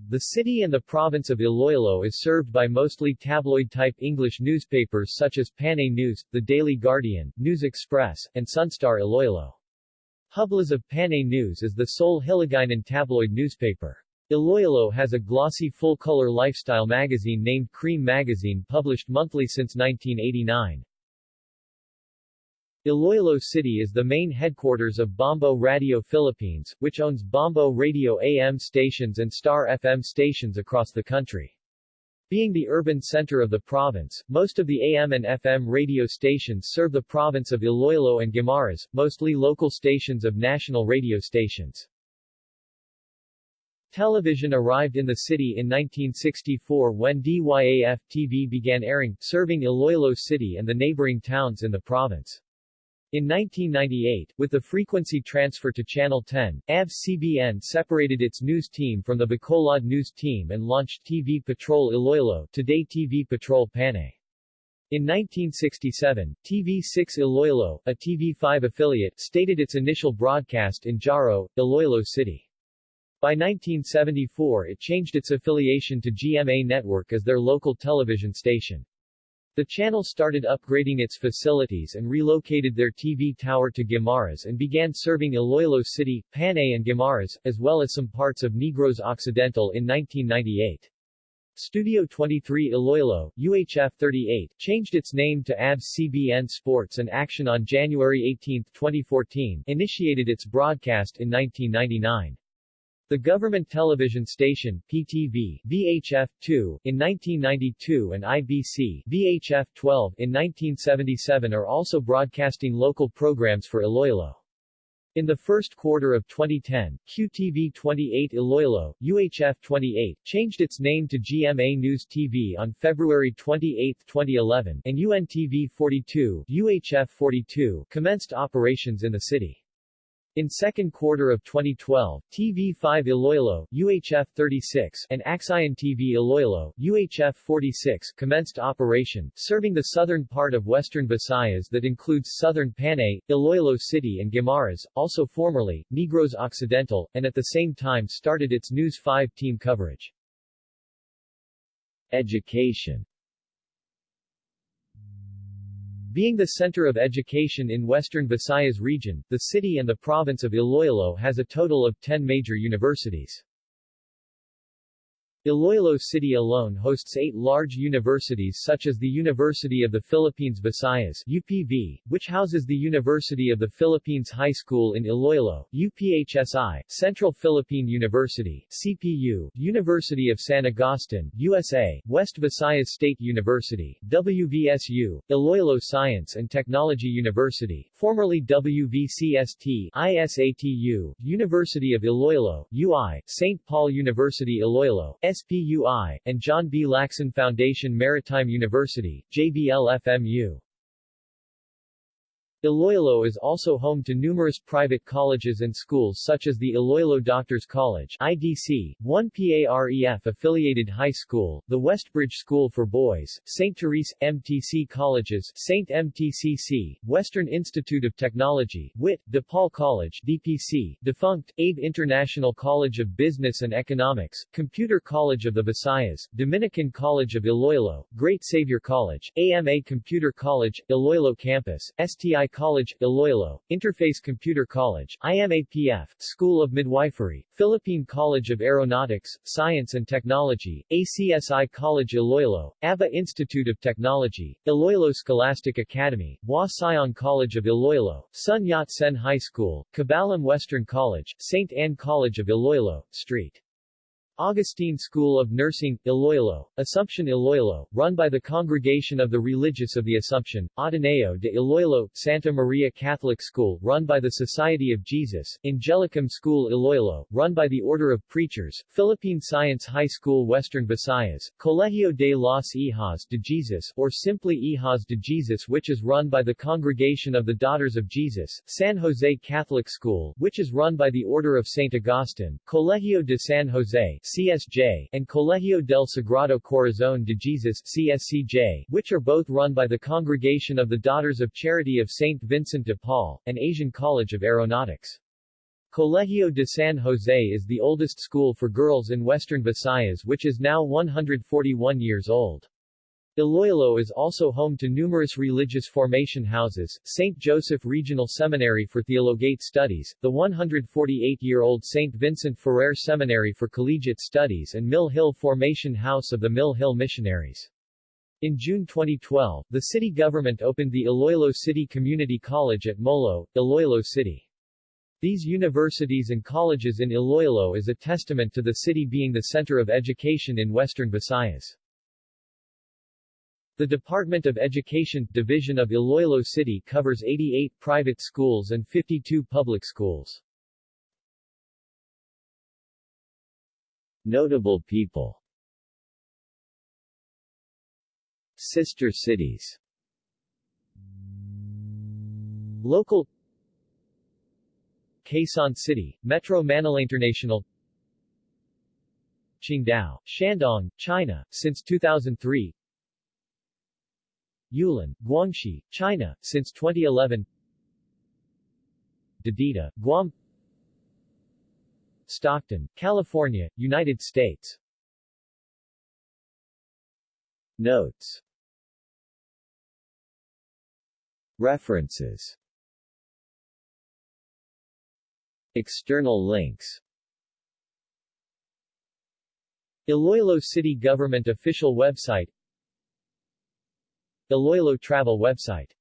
The city and the province of Iloilo is served by mostly tabloid-type English newspapers such as Panay News, The Daily Guardian, News Express, and Sunstar Iloilo. Hublas of Panay News is the sole Hiligaynon tabloid newspaper. Iloilo has a glossy full-color lifestyle magazine named Cream Magazine published monthly since 1989. Iloilo City is the main headquarters of Bombo Radio Philippines, which owns Bombo Radio AM stations and Star FM stations across the country. Being the urban center of the province, most of the AM and FM radio stations serve the province of Iloilo and Guimaras, mostly local stations of national radio stations. Television arrived in the city in 1964 when DYAF-TV began airing, serving Iloilo City and the neighboring towns in the province. In 1998, with the frequency transfer to Channel 10, ABS-CBN separated its news team from the Bacolod news team and launched TV Patrol Iloilo today TV Patrol Panay. In 1967, TV6 Iloilo, a TV5 affiliate, stated its initial broadcast in Jaro, Iloilo City. By 1974 it changed its affiliation to GMA Network as their local television station. The channel started upgrading its facilities and relocated their TV tower to Guimaras and began serving Iloilo City, Panay and Guimaras, as well as some parts of Negros Occidental in 1998. Studio 23 Iloilo, UHF 38, changed its name to ABS-CBN Sports and Action on January 18, 2014, initiated its broadcast in 1999. The government television station, PTV, VHF-2, in 1992 and IBC, VHF-12, in 1977 are also broadcasting local programs for Iloilo. In the first quarter of 2010, QTV 28 Iloilo, UHF 28, changed its name to GMA News TV on February 28, 2011, and UNTV 42, UHF 42, commenced operations in the city. In second quarter of 2012, TV5 Iloilo, UHF 36, and Axion TV Iloilo, UHF 46, commenced operation, serving the southern part of western Visayas that includes southern Panay, Iloilo City and Guimaras, also formerly, Negros Occidental, and at the same time started its News 5 team coverage. Education being the center of education in western Visayas region, the city and the province of Iloilo has a total of 10 major universities. Iloilo City alone hosts eight large universities such as the University of the Philippines Visayas UPV, which houses the University of the Philippines High School in Iloilo, UPHSI, Central Philippine University, CPU, University of San Agustin, USA, West Visayas State University, WVSU, Iloilo Science and Technology University, formerly WVCST, ISATU, University of Iloilo, UI, St. Paul University Iloilo, SPUI, and John B. Lacson Foundation Maritime University, JBL-FMU. Iloilo is also home to numerous private colleges and schools such as the Iloilo Doctors College IDC, 1 PAREF-affiliated high school, the Westbridge School for Boys, St. Therese, MTC Colleges St. MTCC, Western Institute of Technology, WIT, DePaul College DPC, defunct, Abe International College of Business and Economics, Computer College of the Visayas, Dominican College of Iloilo, Great Savior College, AMA Computer College, Iloilo Campus, STI College, Iloilo, Interface Computer College, IMAPF, School of Midwifery, Philippine College of Aeronautics, Science and Technology, ACSI College Iloilo, ABA Institute of Technology, Iloilo Scholastic Academy, Hua Sion College of Iloilo, Sun Yat-sen High School, Cabalum Western College, St. Anne College of Iloilo, St. Augustine School of Nursing, Iloilo, Assumption Iloilo, run by the Congregation of the Religious of the Assumption, Ateneo de Iloilo, Santa Maria Catholic School, run by the Society of Jesus, Angelicum School Iloilo, run by the Order of Preachers, Philippine Science High School Western Visayas, Colegio de los Hijas de Jesus, or simply Hijas de Jesus which is run by the Congregation of the Daughters of Jesus, San Jose Catholic School, which is run by the Order of St. Augustine, Colegio de San Jose, CSJ, and Colegio del Sagrado Corazón de Jesus CSCJ, which are both run by the Congregation of the Daughters of Charity of St. Vincent de Paul, and Asian College of Aeronautics. Colegio de San Jose is the oldest school for girls in western Visayas which is now 141 years old. Iloilo is also home to numerous religious formation houses, St. Joseph Regional Seminary for Theologate Studies, the 148-year-old St. Vincent Ferrer Seminary for Collegiate Studies and Mill Hill Formation House of the Mill Hill Missionaries. In June 2012, the city government opened the Iloilo City Community College at Molo, Iloilo City. These universities and colleges in Iloilo is a testament to the city being the center of education in western Visayas. The Department of Education, Division of Iloilo City covers 88 private schools and 52 public schools. Notable people. Sister cities. Local. Quezon City, Metro Manila International. Qingdao, Shandong, China, since 2003 Yulin, Guangxi, China, since 2011 Dededo, Guam. Stockton, California, United States. Notes. References. External links. Iloilo City Government official website Iloilo travel website